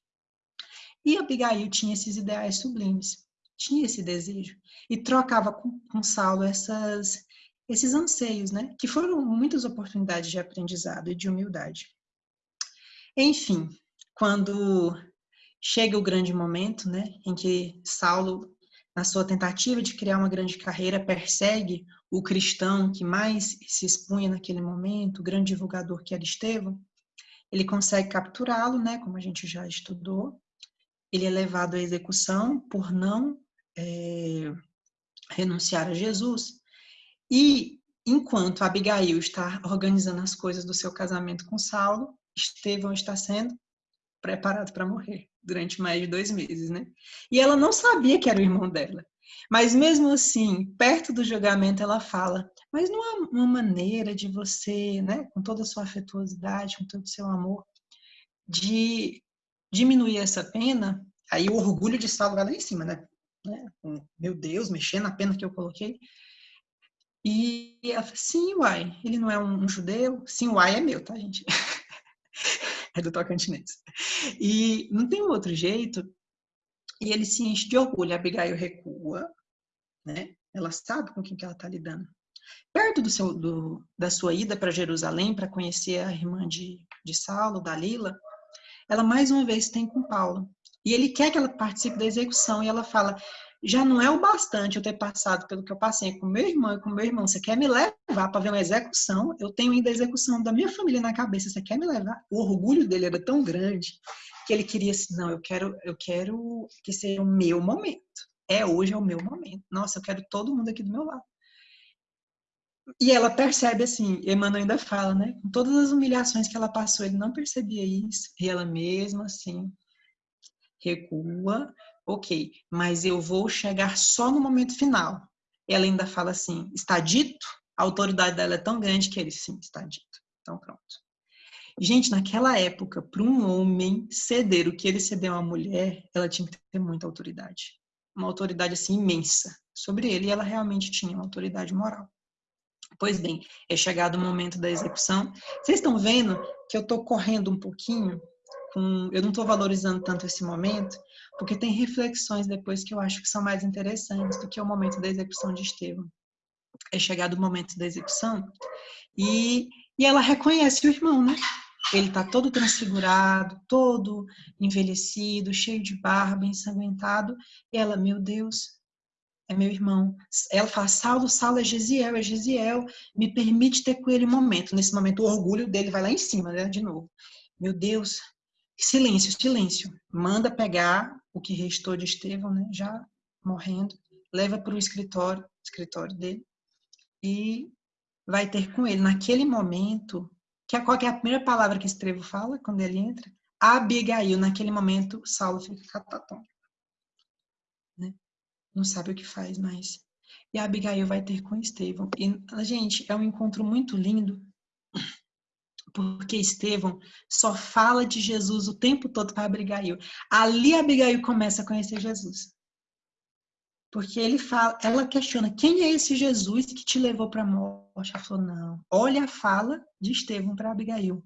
E Abigail tinha esses ideais sublimes, tinha esse desejo e trocava com, com Saulo essas, esses anseios, né? Que foram muitas oportunidades de aprendizado e de humildade. Enfim, quando chega o grande momento, né, em que Saulo na sua tentativa de criar uma grande carreira, persegue o cristão que mais se expunha naquele momento, o grande divulgador que era Estevão, ele consegue capturá-lo, né, como a gente já estudou. Ele é levado à execução por não é, renunciar a Jesus. E enquanto Abigail está organizando as coisas do seu casamento com Saulo, Estevão está sendo preparado para morrer durante mais de dois meses, né? E ela não sabia que era o irmão dela. Mas mesmo assim, perto do julgamento, ela fala: mas não há uma maneira de você, né, com toda a sua afetuosidade, com todo o seu amor, de diminuir essa pena? Aí o orgulho de Saulo vai lá em cima, né? Né? Meu Deus, mexendo na pena que eu coloquei. E ela fala, sim, uai, ele não é um, um judeu? Sim, uai é meu, tá, gente? (laughs) é do Tocantins. E não tem outro jeito. E ele se enche de orgulho. A Abigail recua, né? Ela sabe com quem que ela está lidando. Perto do seu, do, da sua ida para Jerusalém para conhecer a irmã de, de Saulo, Dalila, ela mais uma vez tem com Paulo. E ele quer que ela participe da execução. E ela fala: já não é o bastante eu ter passado pelo que eu passei com meu irmão e com meu irmão. Você quer me levar para ver uma execução? Eu tenho ainda a execução da minha família na cabeça. Você quer me levar? O orgulho dele era tão grande que ele queria assim, não, eu quero, eu quero que seja o meu momento. É hoje é o meu momento. Nossa, eu quero todo mundo aqui do meu lado. E ela percebe assim, Emmanuel ainda fala, né? Com todas as humilhações que ela passou, ele não percebia isso. E ela mesma assim recua, ok, mas eu vou chegar só no momento final. Ela ainda fala assim, está dito? A autoridade dela é tão grande que ele, sim, está dito. Então, pronto. Gente, naquela época, para um homem ceder o que ele cedeu a uma mulher, ela tinha que ter muita autoridade. Uma autoridade, assim, imensa sobre ele, e ela realmente tinha uma autoridade moral. Pois bem, é chegado o momento da execução. Vocês estão vendo que eu estou correndo um pouquinho, com, eu não estou valorizando tanto esse momento, porque tem reflexões depois que eu acho que são mais interessantes do que o momento da execução de Estevão. É chegado o momento da execução e, e ela reconhece o irmão, né? Ele está todo transfigurado, todo envelhecido, cheio de barba, ensanguentado. E ela, meu Deus, é meu irmão. Ela fala, Saulo, Saulo é Gesiel, é Gesiel. Me permite ter com ele um momento. Nesse momento, o orgulho dele vai lá em cima, né? De novo. Meu Deus, silêncio, silêncio. Manda pegar o que restou de Estevão, né, já morrendo, leva para o escritório, escritório dele, e vai ter com ele. Naquele momento, que é, qual que é a primeira palavra que Estevão fala quando ele entra? Abigail. Naquele momento, Saulo fica catatônico. Né? Não sabe o que faz mais. E Abigail vai ter com Estevão. E, gente, é um encontro muito lindo, porque Estevão só fala de Jesus o tempo todo para Abigail. Ali Abigail começa a conhecer Jesus. Porque ele fala, ela questiona, quem é esse Jesus que te levou para a morte? Ela falou, não. Olha a fala de Estevão para Abigail.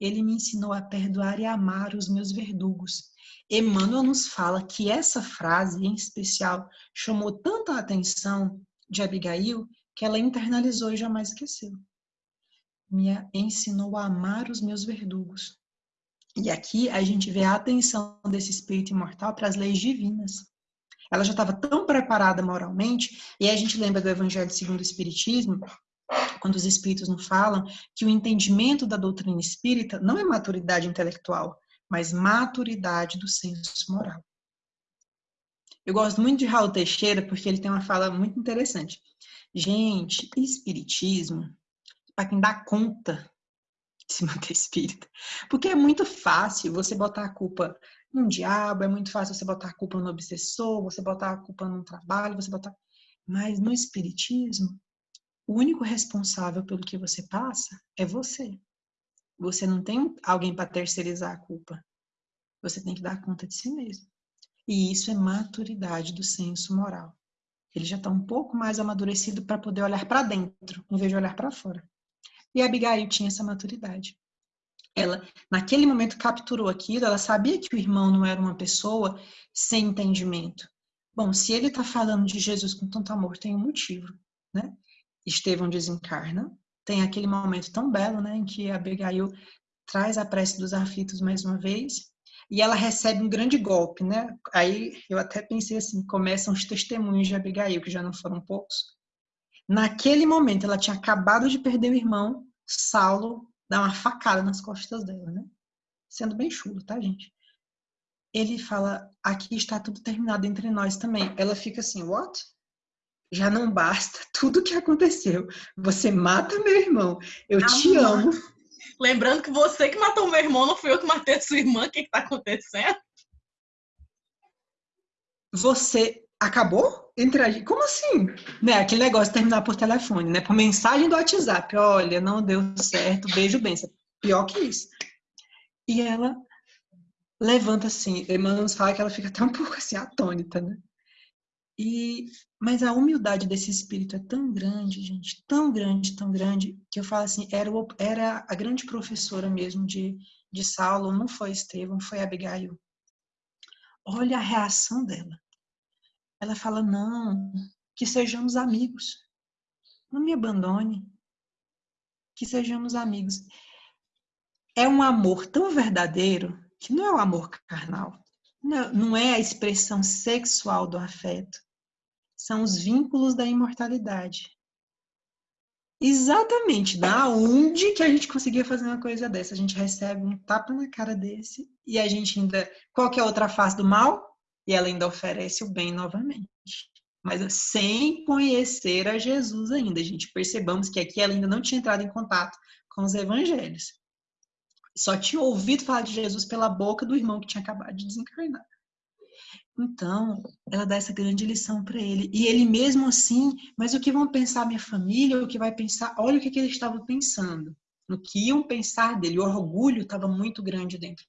Ele me ensinou a perdoar e amar os meus verdugos. Emmanuel nos fala que essa frase, em especial, chamou tanta a atenção de Abigail que ela internalizou e jamais esqueceu me ensinou a amar os meus verdugos. E aqui a gente vê a atenção desse espírito imortal para as leis divinas. Ela já estava tão preparada moralmente, e aí a gente lembra do Evangelho segundo o Espiritismo, quando os espíritos nos falam que o entendimento da doutrina espírita não é maturidade intelectual, mas maturidade do senso moral. Eu gosto muito de Raul Teixeira porque ele tem uma fala muito interessante. Gente, espiritismo, para quem dá conta de se manter espírita. Porque é muito fácil você botar a culpa num diabo, é muito fácil você botar a culpa no obsessor, você botar a culpa num trabalho, você botar. Mas no espiritismo, o único responsável pelo que você passa é você. Você não tem alguém para terceirizar a culpa. Você tem que dar conta de si mesmo. E isso é maturidade do senso moral. Ele já está um pouco mais amadurecido para poder olhar para dentro, em vez de olhar para fora. E Abigail tinha essa maturidade. Ela, naquele momento, capturou aquilo, ela sabia que o irmão não era uma pessoa sem entendimento. Bom, se ele está falando de Jesus com tanto amor, tem um motivo, né? Estevão desencarna, tem aquele momento tão belo, né, em que Abigail traz a prece dos aflitos mais uma vez, e ela recebe um grande golpe, né? Aí eu até pensei assim, começam os testemunhos de Abigail, que já não foram poucos. Naquele momento, ela tinha acabado de perder o irmão, Saulo dá uma facada nas costas dela, né? Sendo bem chulo, tá, gente? Ele fala, aqui está tudo terminado entre nós também. Ela fica assim, what? Já não basta (laughs) tudo o que aconteceu. Você mata meu irmão. Eu ah, te amo. Lembrando que você que matou meu irmão, não fui eu que matei a sua irmã. O que está acontecendo? Você acabou gente. Como assim? Né? Aquele negócio de terminar por telefone, né? Por mensagem do WhatsApp. Olha, não deu certo, beijo bem. Pior que isso. E ela levanta assim. Emmanuel nos fala que ela fica até um pouco assim, atônita, né? E, mas a humildade desse espírito é tão grande, gente, tão grande, tão grande, que eu falo assim, era, o, era a grande professora mesmo de, de Saulo, não foi Estevão, foi Abigail. Olha a reação dela. Ela fala, não, que sejamos amigos. Não me abandone. Que sejamos amigos. É um amor tão verdadeiro que não é o amor carnal. Não, não é a expressão sexual do afeto são os vínculos da imortalidade. Exatamente, da onde que a gente conseguia fazer uma coisa dessa? A gente recebe um tapa na cara desse e a gente ainda. Qual que é a outra face do mal? E ela ainda oferece o bem novamente. Mas sem conhecer a Jesus ainda. Gente percebamos que aqui ela ainda não tinha entrado em contato com os evangelhos. Só tinha ouvido falar de Jesus pela boca do irmão que tinha acabado de desencarnar. Então, ela dá essa grande lição para ele. E ele mesmo assim, mas o que vão pensar minha família, o que vai pensar, olha o que, que ele estava pensando. No que iam pensar dele. O orgulho estava muito grande dentro.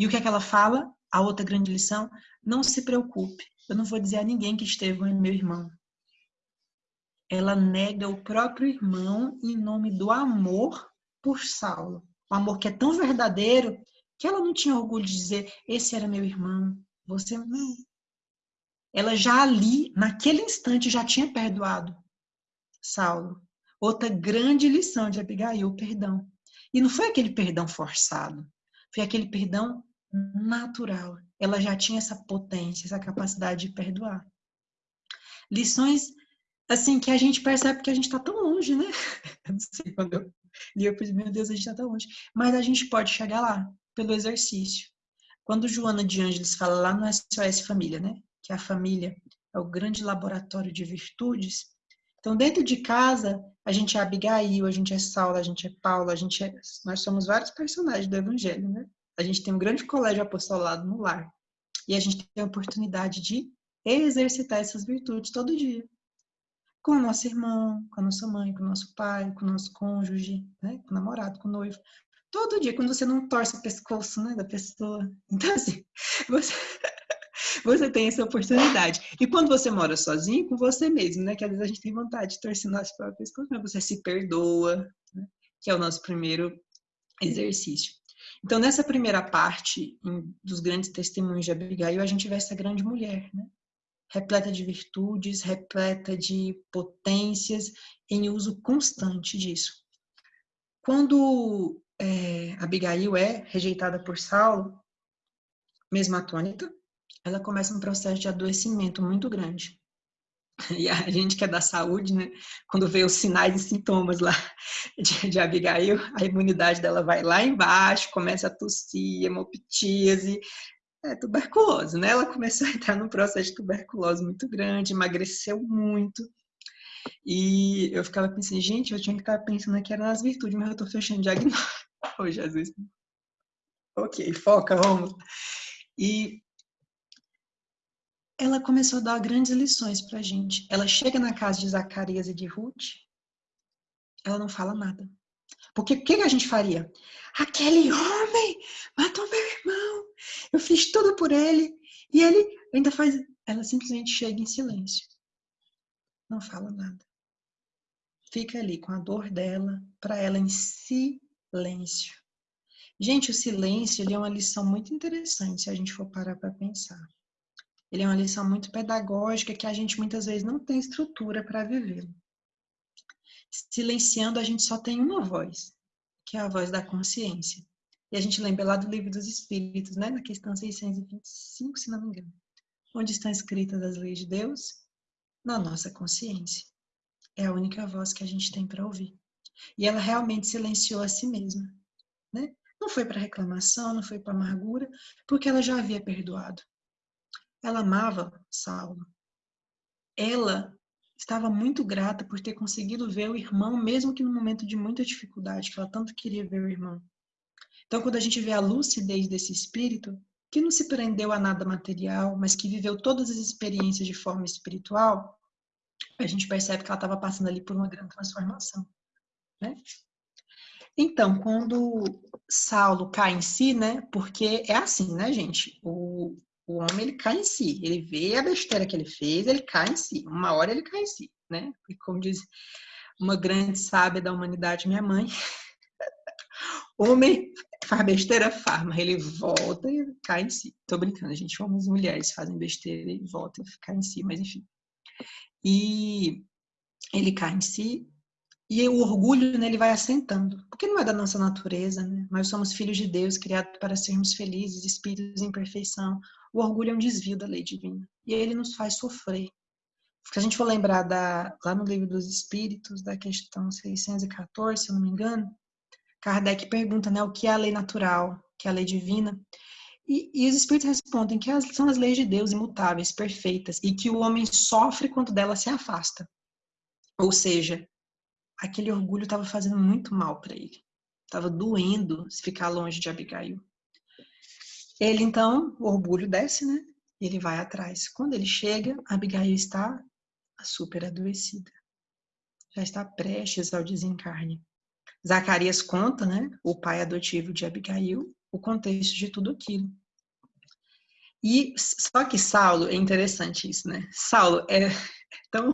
E o que é que ela fala? A outra grande lição, não se preocupe. Eu não vou dizer a ninguém que Estevão é meu irmão. Ela nega o próprio irmão em nome do amor por Saulo. O amor que é tão verdadeiro que ela não tinha orgulho de dizer: esse era meu irmão, você não. Ela já ali, naquele instante, já tinha perdoado Saulo. Outra grande lição de Abigail, perdão. E não foi aquele perdão forçado, foi aquele perdão natural. Ela já tinha essa potência, essa capacidade de perdoar. Lições, assim, que a gente percebe que a gente está tão longe, né? (laughs) Eu não sei quando eu li, eu pensei, meu Deus, a gente está tão longe. Mas a gente pode chegar lá, pelo exercício. Quando Joana de Ângeles fala lá no SOS Família, né? Que a família é o grande laboratório de virtudes. Então, dentro de casa, a gente é Abigail, a gente é Saula, a gente é Paula, a gente é... Nós somos vários personagens do Evangelho, né? A gente tem um grande colégio apostolado no lar. E a gente tem a oportunidade de exercitar essas virtudes todo dia. Com o nosso irmão, com a nossa mãe, com o nosso pai, com o nosso cônjuge, né? com o namorado, com o noivo todo dia, quando você não torce o pescoço né, da pessoa. Então, assim, (laughs) você, você tem essa oportunidade. E quando você mora sozinho, com você mesmo, né? Que às vezes a gente tem vontade de torcer nosso próprio pescoço, mas você se perdoa, né, que é o nosso primeiro exercício. Então, nessa primeira parte em, dos grandes testemunhos de Abigail, a gente vê essa grande mulher, né? repleta de virtudes, repleta de potências, em uso constante disso. Quando é, Abigail é rejeitada por Saulo, mesmo atônita, ela começa um processo de adoecimento muito grande. (laughs) E a gente que é da saúde, né, quando vê os sinais e sintomas lá (laughs) de, de Abigail, a imunidade dela vai lá embaixo, começa a tossir, hemoptíase, é tuberculose, né? Ela começou a entrar num processo de tuberculose muito grande, emagreceu muito. E eu ficava pensando, gente, eu tinha que estar pensando que era nas virtudes, mas eu tô fechando diagnóstico. (laughs) Oh, Jesus. Ok, foca, vamos. E ela começou a dar grandes lições pra gente. Ela chega na casa de Zacarias e de Ruth, ela não fala nada. Porque o que, que a gente faria? Aquele homem matou meu irmão, eu fiz tudo por ele, e ele ainda faz. Ela simplesmente chega em silêncio. Não fala nada. Fica ali com a dor dela, para ela em silêncio. Gente, o silêncio ele é uma lição muito interessante se a gente for parar para pensar. Ele é uma lição muito pedagógica que a gente muitas vezes não tem estrutura para vivê-lo. Silenciando, a gente só tem uma voz, que é a voz da consciência. E a gente lembra lá do Livro dos Espíritos, né? na questão 625, se não me engano. Onde estão escritas as leis de Deus? Na nossa consciência. É a única voz que a gente tem para ouvir. E ela realmente silenciou a si mesma. Né? Não foi para reclamação, não foi para amargura, porque ela já havia perdoado. Ela amava Saulo. Ela estava muito grata por ter conseguido ver o irmão, mesmo que no momento de muita dificuldade, que ela tanto queria ver o irmão. Então, quando a gente vê a lucidez desse espírito, que não se prendeu a nada material, mas que viveu todas as experiências de forma espiritual, a gente percebe que ela estava passando ali por uma grande transformação. Né? Então, quando Saulo cai em si, né? Porque é assim, né, gente? O, o homem ele cai em si, ele vê a besteira que ele fez, ele cai em si. Uma hora ele cai em si, né? E como diz uma grande sábia da humanidade, minha mãe, (laughs) homem faz besteira, faz, mas ele volta e cai em si. Tô brincando, gente, homens e mulheres fazem besteira e voltam e cai em si, mas enfim. E ele cai em si e o orgulho né, ele vai assentando, porque não é da nossa natureza, né? Nós somos filhos de Deus, criados para sermos felizes, espíritos em perfeição. O orgulho é um desvio da lei divina e ele nos faz sofrer. Se a gente for lembrar da, lá no livro dos Espíritos, da questão 614, se eu não me engano, Kardec pergunta né, o que é a lei natural, que é a lei divina. E, e os Espíritos respondem que as, são as leis de Deus imutáveis, perfeitas, e que o homem sofre quando dela se afasta. Ou seja, aquele orgulho estava fazendo muito mal para ele. Estava doendo se ficar longe de Abigail. Ele então, o orgulho desce, né? E ele vai atrás. Quando ele chega, Abigail está super adoecida. Já está prestes ao desencarne. Zacarias conta, né, o pai adotivo de Abigail, o contexto de tudo aquilo. E só que Saulo, é interessante isso, né? Saulo é (laughs) tão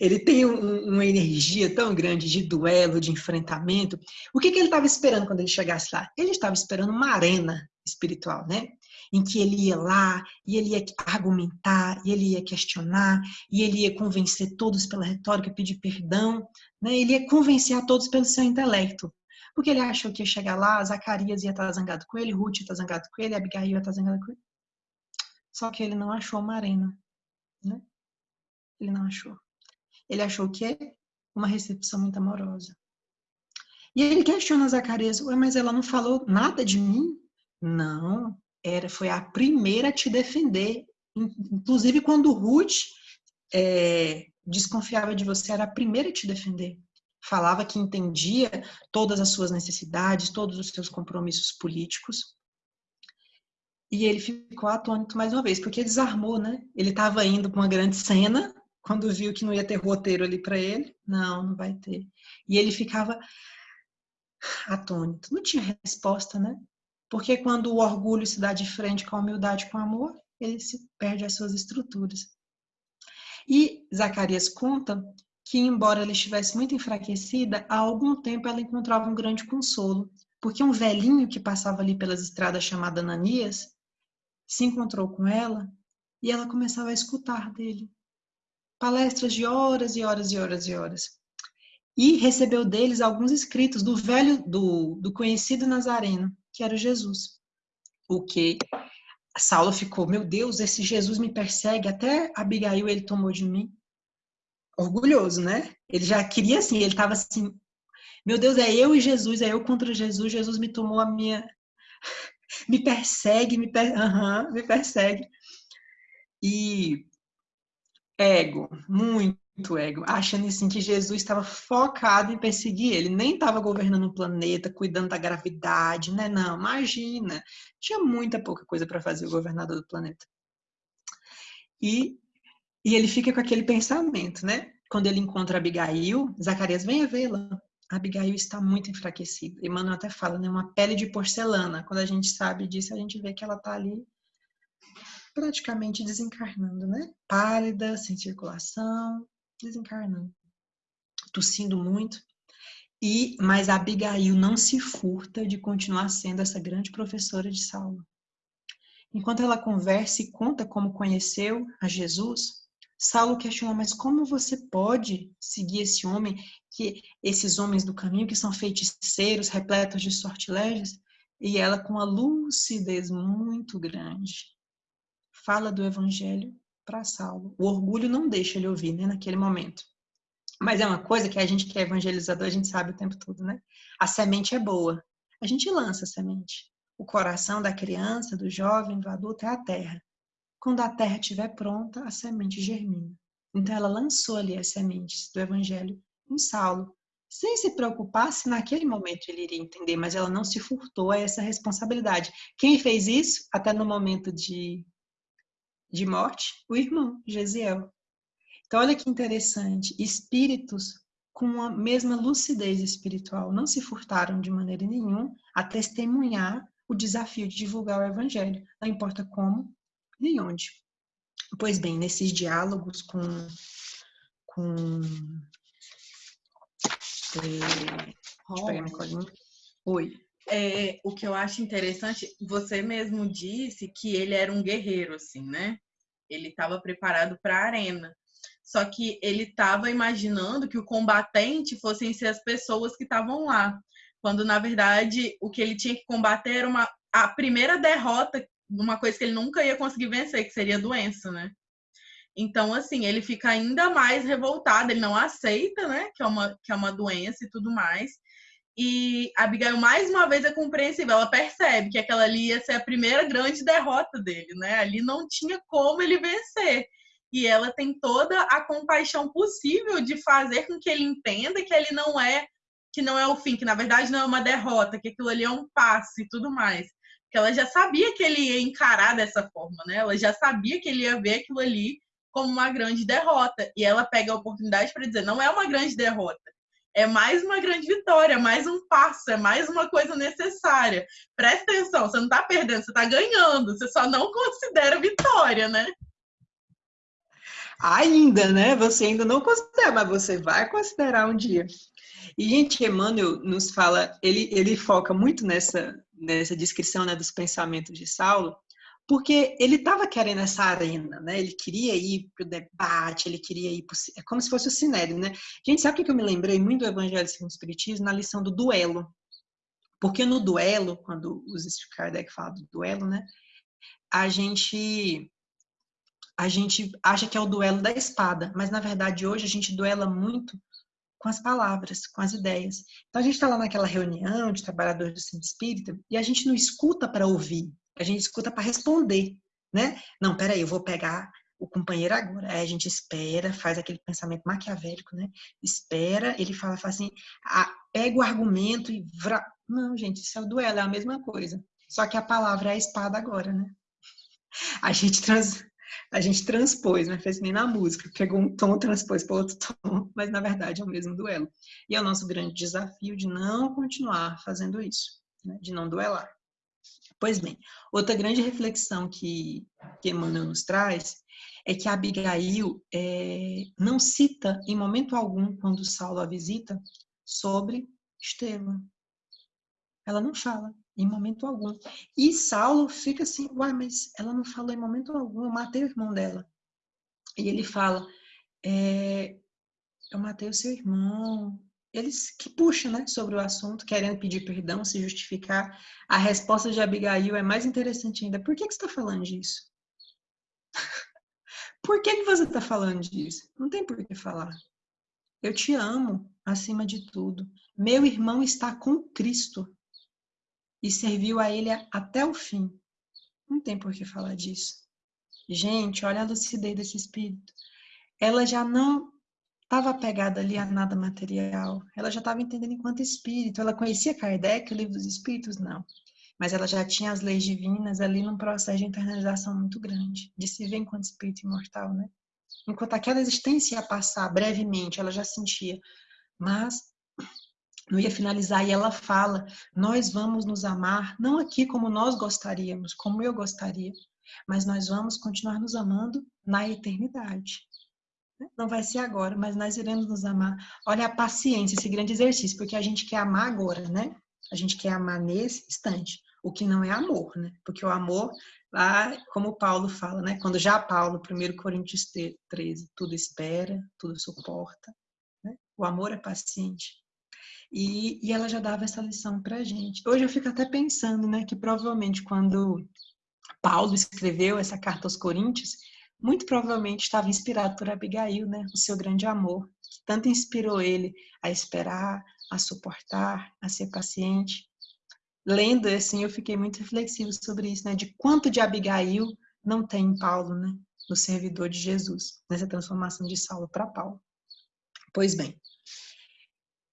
ele tem um, uma energia tão grande de duelo, de enfrentamento. O que, que ele estava esperando quando ele chegasse lá? Ele estava esperando uma arena espiritual, né? Em que ele ia lá e ele ia argumentar, e ele ia questionar, e ele ia convencer todos pela retórica, pedir perdão, né? Ele ia convencer a todos pelo seu intelecto. Porque ele achou que ia chegar lá, Zacarias ia estar zangado com ele, Ruth ia estar zangado com ele, Abigail ia estar zangado com ele. Só que ele não achou uma arena, né? Ele não achou. Ele achou que é uma recepção muito amorosa. E ele questiona Zacarias, mas ela não falou nada de mim? Não, era, foi a primeira a te defender. Inclusive, quando Ruth é, desconfiava de você, era a primeira a te defender. Falava que entendia todas as suas necessidades, todos os seus compromissos políticos. E ele ficou atônito mais uma vez, porque desarmou, né? Ele estava indo para uma grande cena, quando viu que não ia ter roteiro ali para ele, não, não vai ter. E ele ficava atônito, não tinha resposta, né? Porque quando o orgulho se dá de frente com a humildade, com o amor, ele se perde as suas estruturas. E Zacarias conta que, embora ela estivesse muito enfraquecida, há algum tempo ela encontrava um grande consolo, porque um velhinho que passava ali pelas estradas chamado Ananias se encontrou com ela e ela começava a escutar dele palestras de horas e horas e horas e horas. E recebeu deles alguns escritos do velho, do, do conhecido Nazareno, que era Jesus. O que Saulo ficou, meu Deus, esse Jesus me persegue, até Abigail ele tomou de mim. Orgulhoso, né? Ele já queria assim, ele estava assim, meu Deus, é eu e Jesus, é eu contra Jesus, Jesus me tomou a minha. (laughs) me persegue, me, per... uhum, me persegue. E ego, muito, ego, achando assim que Jesus estava focado em perseguir ele, nem estava governando o planeta, cuidando da gravidade, né? Não, imagina, tinha muita pouca coisa para fazer o governador do planeta. E, e ele fica com aquele pensamento, né? Quando ele encontra Abigail, Zacarias, venha vê-la. Abigail está muito enfraquecida. Emmanuel até fala, né? Uma pele de porcelana. Quando a gente sabe disso, a gente vê que ela está ali praticamente desencarnando, né? Pálida, sem circulação, desencarnando, tossindo muito. E mas Abigail não se furta de continuar sendo essa grande professora de Saulo. Enquanto ela conversa e conta como conheceu a Jesus, Saulo questiona: mas como você pode seguir esse homem, que esses homens do caminho que são feiticeiros, repletos de sortilégios? E ela, com uma lucidez muito grande, fala do evangelho para Saulo. O orgulho não deixa ele ouvir, né, naquele momento. Mas é uma coisa que a gente que é evangelizador, a gente sabe o tempo todo, né? A semente é boa. A gente lança a semente. O coração da criança, do jovem, do adulto é a terra. Quando a terra estiver pronta, a semente germina. Então ela lançou ali as sementes do evangelho em Saulo, sem se preocupar se naquele momento ele iria entender, mas ela não se furtou a essa responsabilidade. Quem fez isso, até no momento de de morte, o irmão, Gesiel. Então, olha que interessante, espíritos com a mesma lucidez espiritual não se furtaram de maneira nenhuma a testemunhar o desafio de divulgar o evangelho, não importa como nem onde. Pois bem, nesses diálogos com com é, Oi. É, o que eu acho interessante, você mesmo disse que ele era um guerreiro, assim, né? Ele estava preparado para a arena. Só que ele estava imaginando que o combatente fossem ser as pessoas que estavam lá. Quando, na verdade, o que ele tinha que combater era uma, a primeira derrota, uma coisa que ele nunca ia conseguir vencer, que seria a doença, né? Então, assim, ele fica ainda mais revoltado, ele não aceita, né, que é uma, que é uma doença e tudo mais. E Abigail, mais uma vez, é compreensível. Ela percebe que aquela ali ia ser a primeira grande derrota dele, né? Ali não tinha como ele vencer. E ela tem toda a compaixão possível de fazer com que ele entenda que ele não é que não é o fim, que na verdade não é uma derrota, que aquilo ali é um passo e tudo mais. Que ela já sabia que ele ia encarar dessa forma, né? Ela já sabia que ele ia ver aquilo ali como uma grande derrota. E ela pega a oportunidade para dizer: não é uma grande derrota é mais uma grande vitória, é mais um passo, é mais uma coisa necessária. Presta atenção, você não está perdendo, você está ganhando, você só não considera vitória, né? Ainda, né? Você ainda não considera, mas você vai considerar um dia. E, gente, Emmanuel nos fala, ele, ele foca muito nessa, nessa descrição né, dos pensamentos de Saulo, porque ele estava querendo essa arena, né? Ele queria ir para o debate, ele queria ir para é como se fosse o sinédrio, né? Gente, sabe o que eu me lembrei muito do Evangelho segundo o Espiritismo na lição do duelo? Porque no duelo, quando os Kardec fala do duelo, né? A gente a gente acha que é o duelo da espada, mas na verdade hoje a gente duela muito com as palavras, com as ideias. Então a gente está lá naquela reunião de trabalhadores do centro espírita e a gente não escuta para ouvir, a gente escuta para responder, né? Não, peraí, eu vou pegar o companheiro agora. Aí a gente espera, faz aquele pensamento maquiavélico, né? Espera, ele fala, fala assim, ah, pega o argumento e... Vra... Não, gente, isso é o duelo, é a mesma coisa. Só que a palavra é a espada agora, né? A gente, trans... a gente transpôs, né? Fez nem na música, pegou um tom, transpôs para outro tom, mas na verdade é o mesmo duelo. E é o nosso grande desafio de não continuar fazendo isso, né? de não duelar. Pois bem, outra grande reflexão que, que Emmanuel nos traz é que Abigail é, não cita em momento algum, quando Saulo a visita, sobre Estevão. Ela não fala em momento algum. E Saulo fica assim, uai, mas ela não falou em momento algum, eu matei o irmão dela. E ele fala, é, eu matei o seu irmão, eles que puxam né, sobre o assunto, querendo pedir perdão, se justificar. A resposta de Abigail é mais interessante ainda. Por que, que você está falando disso? (laughs) por que, que você está falando disso? Não tem por que falar. Eu te amo acima de tudo. Meu irmão está com Cristo e serviu a ele até o fim. Não tem por que falar disso. Gente, olha a lucidez desse espírito. Ela já não estava apegada ali a nada material. Ela já estava entendendo enquanto espírito. Ela conhecia Kardec, o livro dos espíritos? Não. Mas ela já tinha as leis divinas ali num processo de internalização muito grande, de se ver enquanto espírito imortal, né? Enquanto aquela existência ia passar brevemente, ela já sentia. Mas não ia finalizar e ela fala: Nós vamos nos amar, não aqui como nós gostaríamos, como eu gostaria, mas nós vamos continuar nos amando na eternidade. Não vai ser agora, mas nós iremos nos amar. Olha a paciência, esse grande exercício, porque a gente quer amar agora, né? A gente quer amar nesse instante, o que não é amor, né? Porque o amor, lá, como Paulo fala, né? Quando já Paulo, 1 Coríntios 13, tudo espera, tudo suporta. Né? O amor é paciente. E, e ela já dava essa lição pra gente. Hoje eu fico até pensando, né? Que provavelmente quando Paulo escreveu essa carta aos Coríntios, muito provavelmente estava inspirado por Abigail, né? O seu grande amor, que tanto inspirou ele a esperar, a suportar, a ser paciente. Lendo assim, eu fiquei muito reflexivo sobre isso, né? De quanto de Abigail não tem em Paulo, né? No servidor de Jesus, nessa transformação de Saulo para Paulo. Pois bem,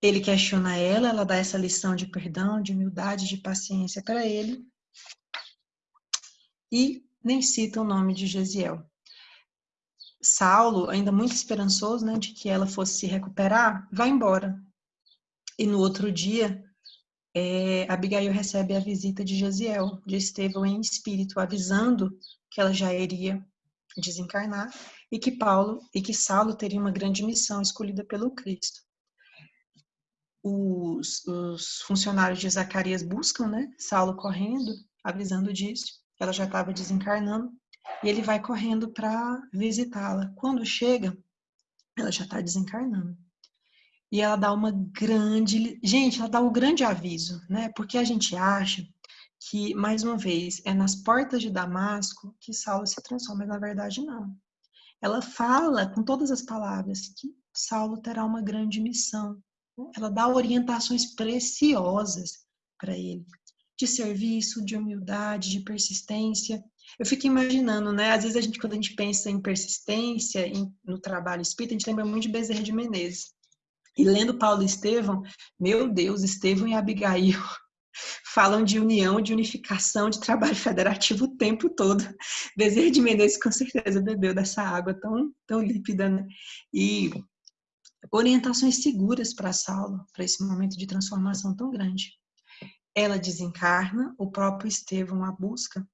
ele questiona ela, ela dá essa lição de perdão, de humildade, de paciência para ele. E nem cita o nome de Gesiel. Saulo, ainda muito esperançoso, né, de que ela fosse se recuperar, vai embora. E no outro dia, é, Abigail recebe a visita de Josiel, de Estevão em espírito, avisando que ela já iria desencarnar e que Paulo e que Saulo teria uma grande missão escolhida pelo Cristo. Os, os funcionários de Zacarias buscam, né, Saulo correndo, avisando disso. Ela já estava desencarnando e ele vai correndo para visitá-la. Quando chega, ela já está desencarnando. E ela dá uma grande. Gente, ela dá um grande aviso, né? Porque a gente acha que, mais uma vez, é nas portas de Damasco que Saulo se transforma, mas na verdade não. Ela fala com todas as palavras que Saulo terá uma grande missão. Né? Ela dá orientações preciosas para ele, de serviço, de humildade, de persistência. Eu fico imaginando, né? Às vezes a gente, quando a gente pensa em persistência em, no trabalho espírita, a gente lembra muito de Bezerra de Menezes. E lendo Paulo e Estevão, meu Deus, Estevão e Abigail (laughs) falam de união, de unificação, de trabalho federativo o tempo todo. (laughs) Bezerra de Menezes com certeza bebeu dessa água tão, tão límpida, né? E orientações seguras para Saulo, para esse momento de transformação tão grande. Ela desencarna, o próprio Estevão a busca,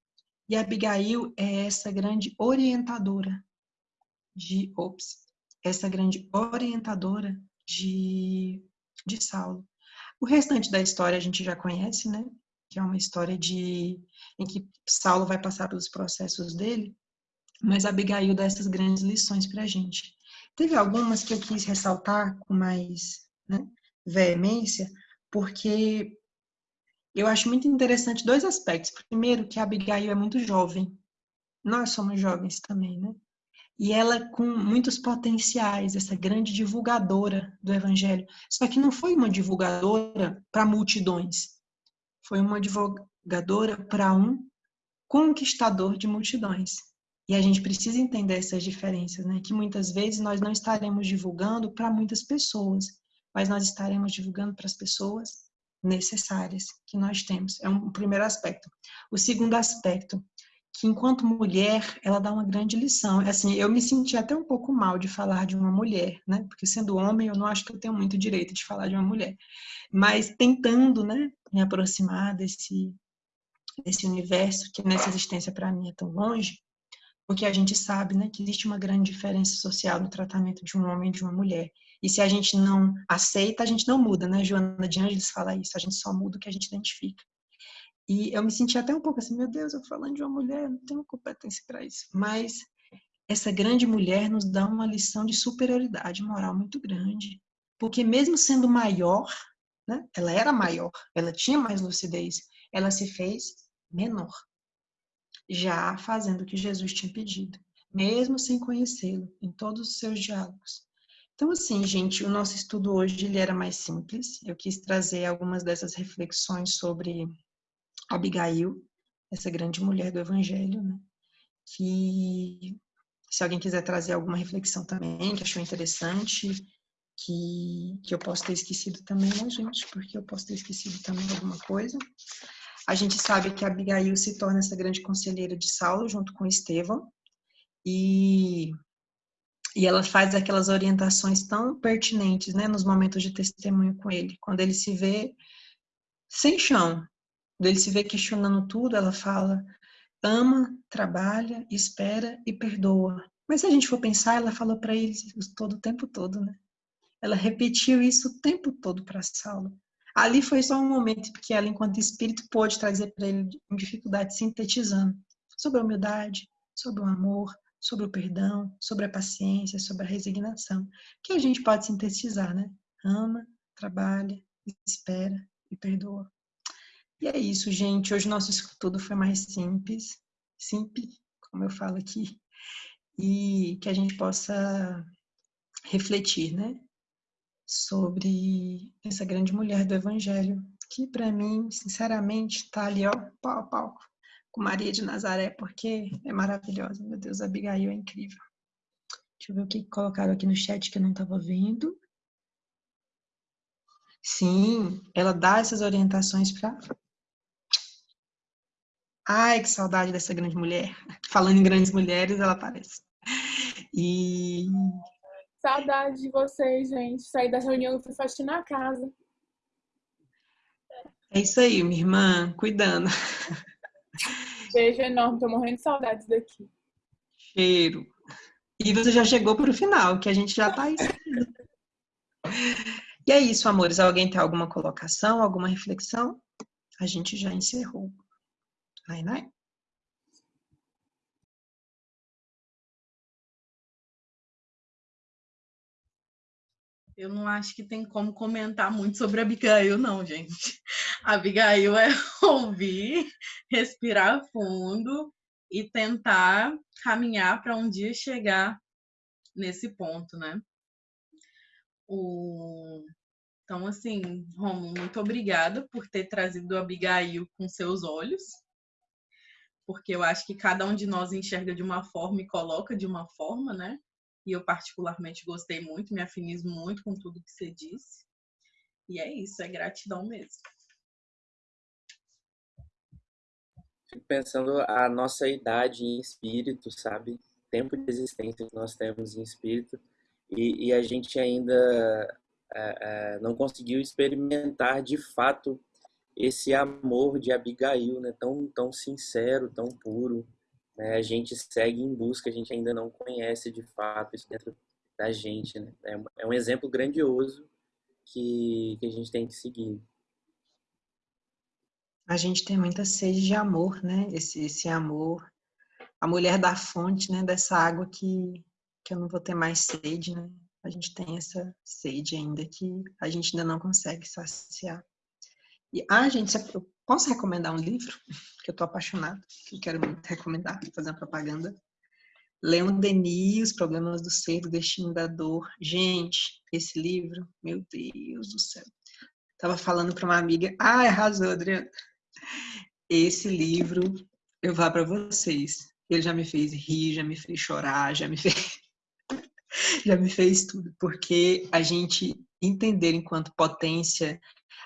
e Abigail é essa grande orientadora de, ops, essa grande orientadora de, de Saulo. O restante da história a gente já conhece, né? Que é uma história de em que Saulo vai passar pelos processos dele, mas Abigail dá essas grandes lições para a gente. Teve algumas que eu quis ressaltar com mais né, veemência, porque eu acho muito interessante dois aspectos. Primeiro, que a Abigail é muito jovem. Nós somos jovens também, né? E ela com muitos potenciais, essa grande divulgadora do evangelho. Só que não foi uma divulgadora para multidões. Foi uma divulgadora para um conquistador de multidões. E a gente precisa entender essas diferenças, né? Que muitas vezes nós não estaremos divulgando para muitas pessoas, mas nós estaremos divulgando para as pessoas necessárias que nós temos. É um primeiro aspecto. O segundo aspecto, que enquanto mulher, ela dá uma grande lição. Assim, eu me senti até um pouco mal de falar de uma mulher, né? Porque sendo homem, eu não acho que eu tenho muito direito de falar de uma mulher. Mas tentando, né, me aproximar desse desse universo que nessa existência para mim é tão longe, porque a gente sabe, né, que existe uma grande diferença social no tratamento de um homem e de uma mulher. E se a gente não aceita, a gente não muda, né? Joana de Angeles fala isso, a gente só muda o que a gente identifica. E eu me senti até um pouco assim, meu Deus, eu falando de uma mulher, não tenho competência para isso. Mas essa grande mulher nos dá uma lição de superioridade moral muito grande. Porque mesmo sendo maior, né? Ela era maior, ela tinha mais lucidez, ela se fez menor. Já fazendo o que Jesus tinha pedido, mesmo sem conhecê-lo, em todos os seus diálogos. Então, assim, gente, o nosso estudo hoje ele era mais simples. Eu quis trazer algumas dessas reflexões sobre Abigail, essa grande mulher do Evangelho, né? que Se alguém quiser trazer alguma reflexão também, que achou interessante, que, que eu posso ter esquecido também, né, gente? Porque eu posso ter esquecido também alguma coisa. A gente sabe que Abigail se torna essa grande conselheira de Saulo, junto com Estevão, e, e ela faz aquelas orientações tão pertinentes, né, nos momentos de testemunho com ele. Quando ele se vê sem chão, quando ele se vê questionando tudo, ela fala: ama, trabalha, espera e perdoa. Mas se a gente for pensar, ela falou para ele todo o tempo todo, né? Ela repetiu isso o tempo todo para Saulo. Ali foi só um momento que ela, enquanto espírito, pôde trazer para ele em dificuldade, sintetizando sobre a humildade, sobre o amor, sobre o perdão, sobre a paciência, sobre a resignação, que a gente pode sintetizar, né? Ama, trabalha, espera e perdoa. E é isso, gente. Hoje nosso estudo foi mais simples, simples, como eu falo aqui, e que a gente possa refletir, né? sobre essa grande mulher do Evangelho, que para mim, sinceramente, está ali, ó, pau a pau com Maria de Nazaré, porque é maravilhosa. Meu Deus, a Abigail é incrível. Deixa eu ver o que colocaram aqui no chat que eu não estava vendo. Sim, ela dá essas orientações para. Ai, que saudade dessa grande mulher. Falando em grandes mulheres, ela aparece. E Saudade de vocês, gente. Saí da reunião e fui faxinar a casa. É isso aí, minha irmã, cuidando. Beijo enorme, tô morrendo de saudades daqui. Cheiro. E você já chegou para o final, que a gente já tá aí. e é isso, amores. Alguém tem alguma colocação, alguma reflexão? A gente já encerrou. Ai, né? Eu não acho que tem como comentar muito sobre a Abigail, não, gente. Abigail (laughs) é ouvir, respirar fundo e tentar caminhar para um dia chegar nesse ponto, né? O... Então, assim, Romulo, muito obrigada por ter trazido a Abigail com seus olhos, porque eu acho que cada um de nós enxerga de uma forma e coloca de uma forma, né? e eu particularmente gostei muito, me afinizo muito com tudo que você disse. E é isso, é gratidão mesmo. Fico pensando a nossa idade em espírito, sabe? Tempo de existência que nós temos em espírito e, e a gente ainda é, é, não conseguiu experimentar de fato esse amor de Abigail, né? Tão, tão sincero, tão puro, né, a gente segue em busca, a gente ainda não conhece de fato isso dentro da gente. Né? É, é um exemplo grandioso que, que a gente tem que seguir. A gente tem muita sede de amor, né? Esse, esse amor, a mulher da fonte, né? Dessa água que, que eu não vou ter mais sede, né? A gente tem essa sede ainda que a gente ainda não consegue saciar. E, ah, gente, eu posso recomendar um livro (laughs) que eu tô apaixonada, que quero muito recomendar, fazer uma propaganda. Leon Denis, Os Problemas do Ser, do Destino da Dor. Gente, esse livro, meu Deus do céu. Tava falando para uma amiga, ah, arrasou, Adriana. Esse livro, eu vou para vocês. Ele já me fez rir, já me fez chorar, já me fez (laughs) já me fez tudo, porque a gente entender enquanto potência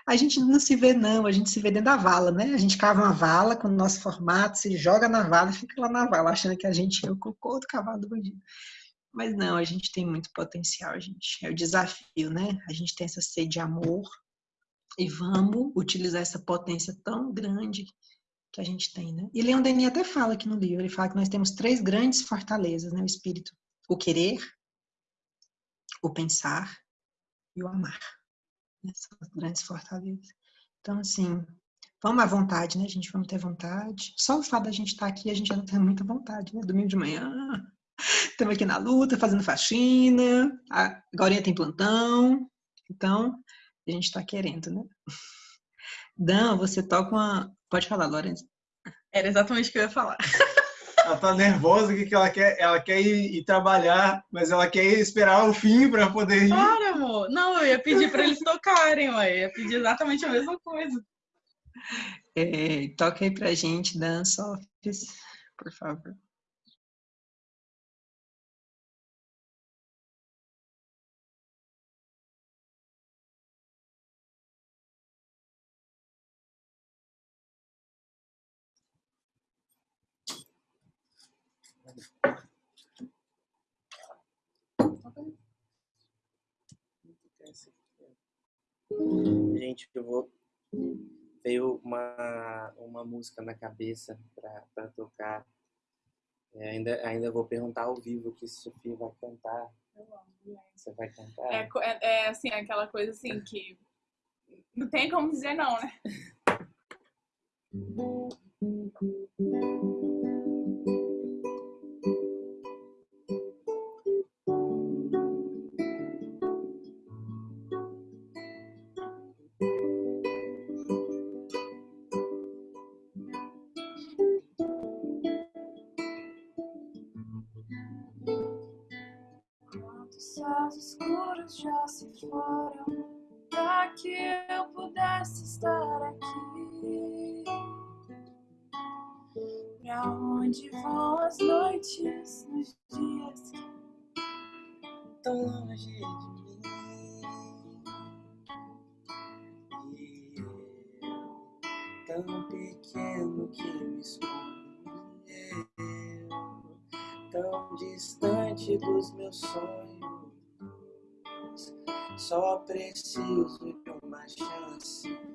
a gente não se vê, não, a gente se vê dentro da vala, né? A gente cava uma vala com o nosso formato, se joga na vala fica lá na vala, achando que a gente é o cocô do cavalo do bandido. Mas não, a gente tem muito potencial, gente. É o desafio, né? A gente tem essa sede de amor e vamos utilizar essa potência tão grande que a gente tem, né? E Leon Denis até fala aqui no livro, ele fala que nós temos três grandes fortalezas, né? O espírito, o querer, o pensar e o amar essas grandes fortalezas. Então, assim, vamos à vontade, né, gente? Vamos ter vontade. Só o fato da gente estar aqui, a gente já não tem muita vontade, né? Domingo de manhã, (laughs) estamos aqui na luta, fazendo faxina, agora tem plantão, então a gente está querendo, né? Dan, você toca uma. Pode falar, Lourenço. Era exatamente o que eu ia falar. (laughs) Ela tá nervosa que ela quer, ela quer ir, ir trabalhar, mas ela quer esperar o fim para poder ir. Para, amor. Não, eu ia pedir para eles tocarem, ué. Eu ia pedir exatamente a mesma coisa. É, toca aí pra gente, Dan Softs, por favor. Gente, eu vou. Veio uma, uma música na cabeça para tocar. É, ainda, ainda vou perguntar ao vivo que Sofia vai cantar. Eu amo, Você vai cantar? É, é, é assim, é aquela coisa assim que. Não tem como dizer não, né? (laughs) distante dos meus sonhos. Só preciso de uma chance.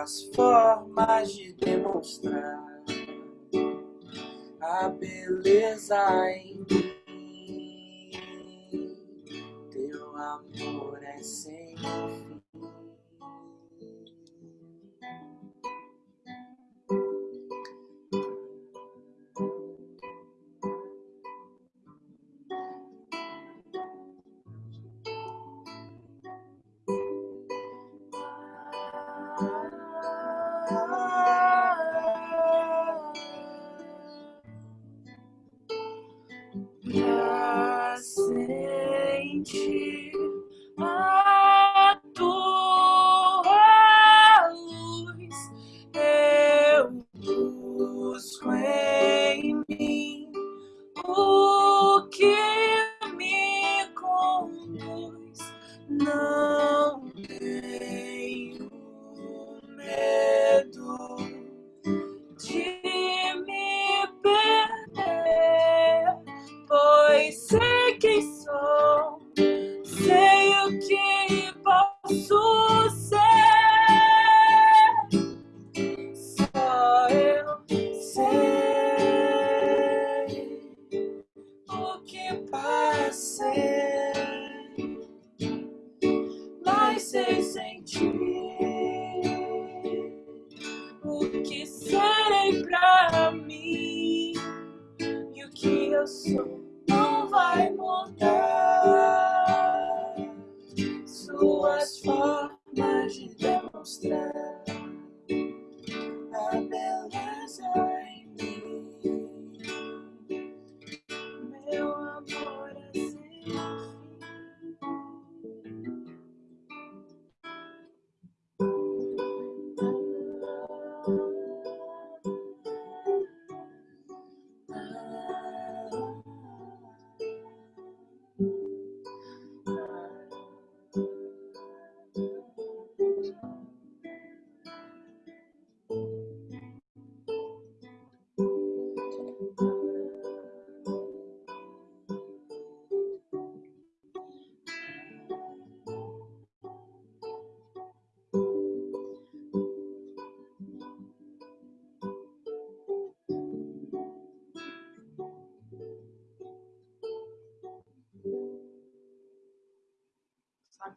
as formas de demonstrar a beleza em mim. Teu amor é sem fim.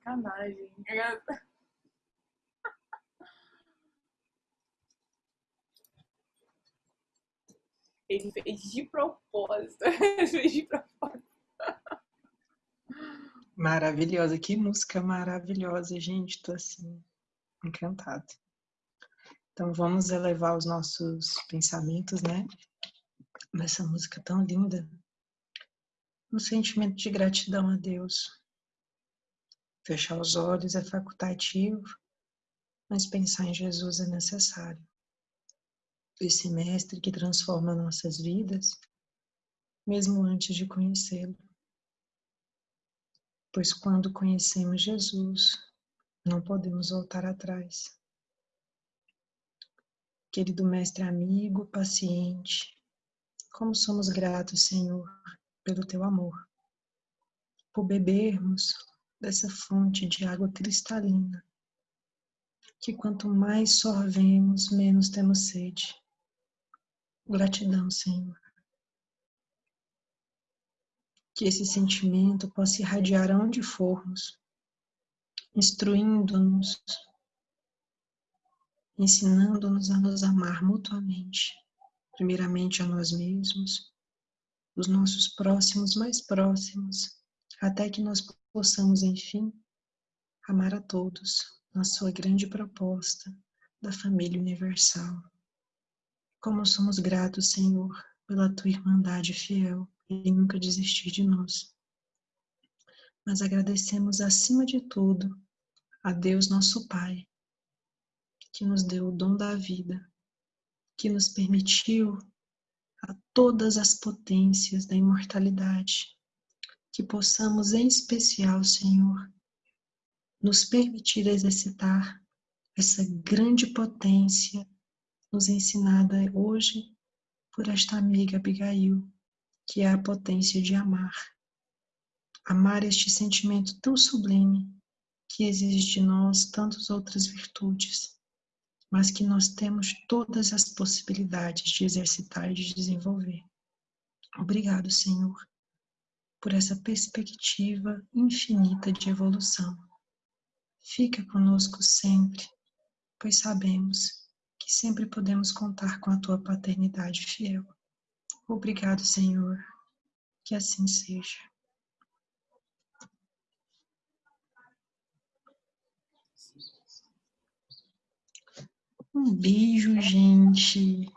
Sacanagem. (laughs) Ele fez de propósito. (laughs) Ele fez de propósito. Maravilhosa, que música maravilhosa, gente. Tô assim, encantada. Então vamos elevar os nossos pensamentos, né? Nessa música tão linda. Um sentimento de gratidão a Deus. Fechar os olhos é facultativo, mas pensar em Jesus é necessário. Esse mestre que transforma nossas vidas, mesmo antes de conhecê-lo. Pois quando conhecemos Jesus, não podemos voltar atrás. Querido Mestre amigo, paciente, como somos gratos, Senhor, pelo teu amor, por bebermos dessa fonte de água cristalina, que quanto mais sorvemos, menos temos sede. Gratidão, Senhor. Que esse sentimento possa irradiar aonde formos, instruindo-nos ensinando-nos a nos amar mutuamente, primeiramente a nós mesmos, os nossos próximos mais próximos, até que nós possamos, enfim, amar a todos na sua grande proposta da família universal. Como somos gratos, Senhor, pela tua irmandade fiel e nunca desistir de nós. Mas agradecemos acima de tudo a Deus nosso Pai, que nos deu o dom da vida, que nos permitiu a todas as potências da imortalidade, que possamos, em especial, Senhor, nos permitir exercitar essa grande potência nos ensinada hoje por esta amiga Abigail, que é a potência de amar. Amar este sentimento tão sublime que exige de nós tantas outras virtudes mas que nós temos todas as possibilidades de exercitar e de desenvolver. Obrigado, Senhor, por essa perspectiva infinita de evolução. Fica conosco sempre, pois sabemos que sempre podemos contar com a tua paternidade fiel. Obrigado, Senhor, que assim seja. Um beijo, gente.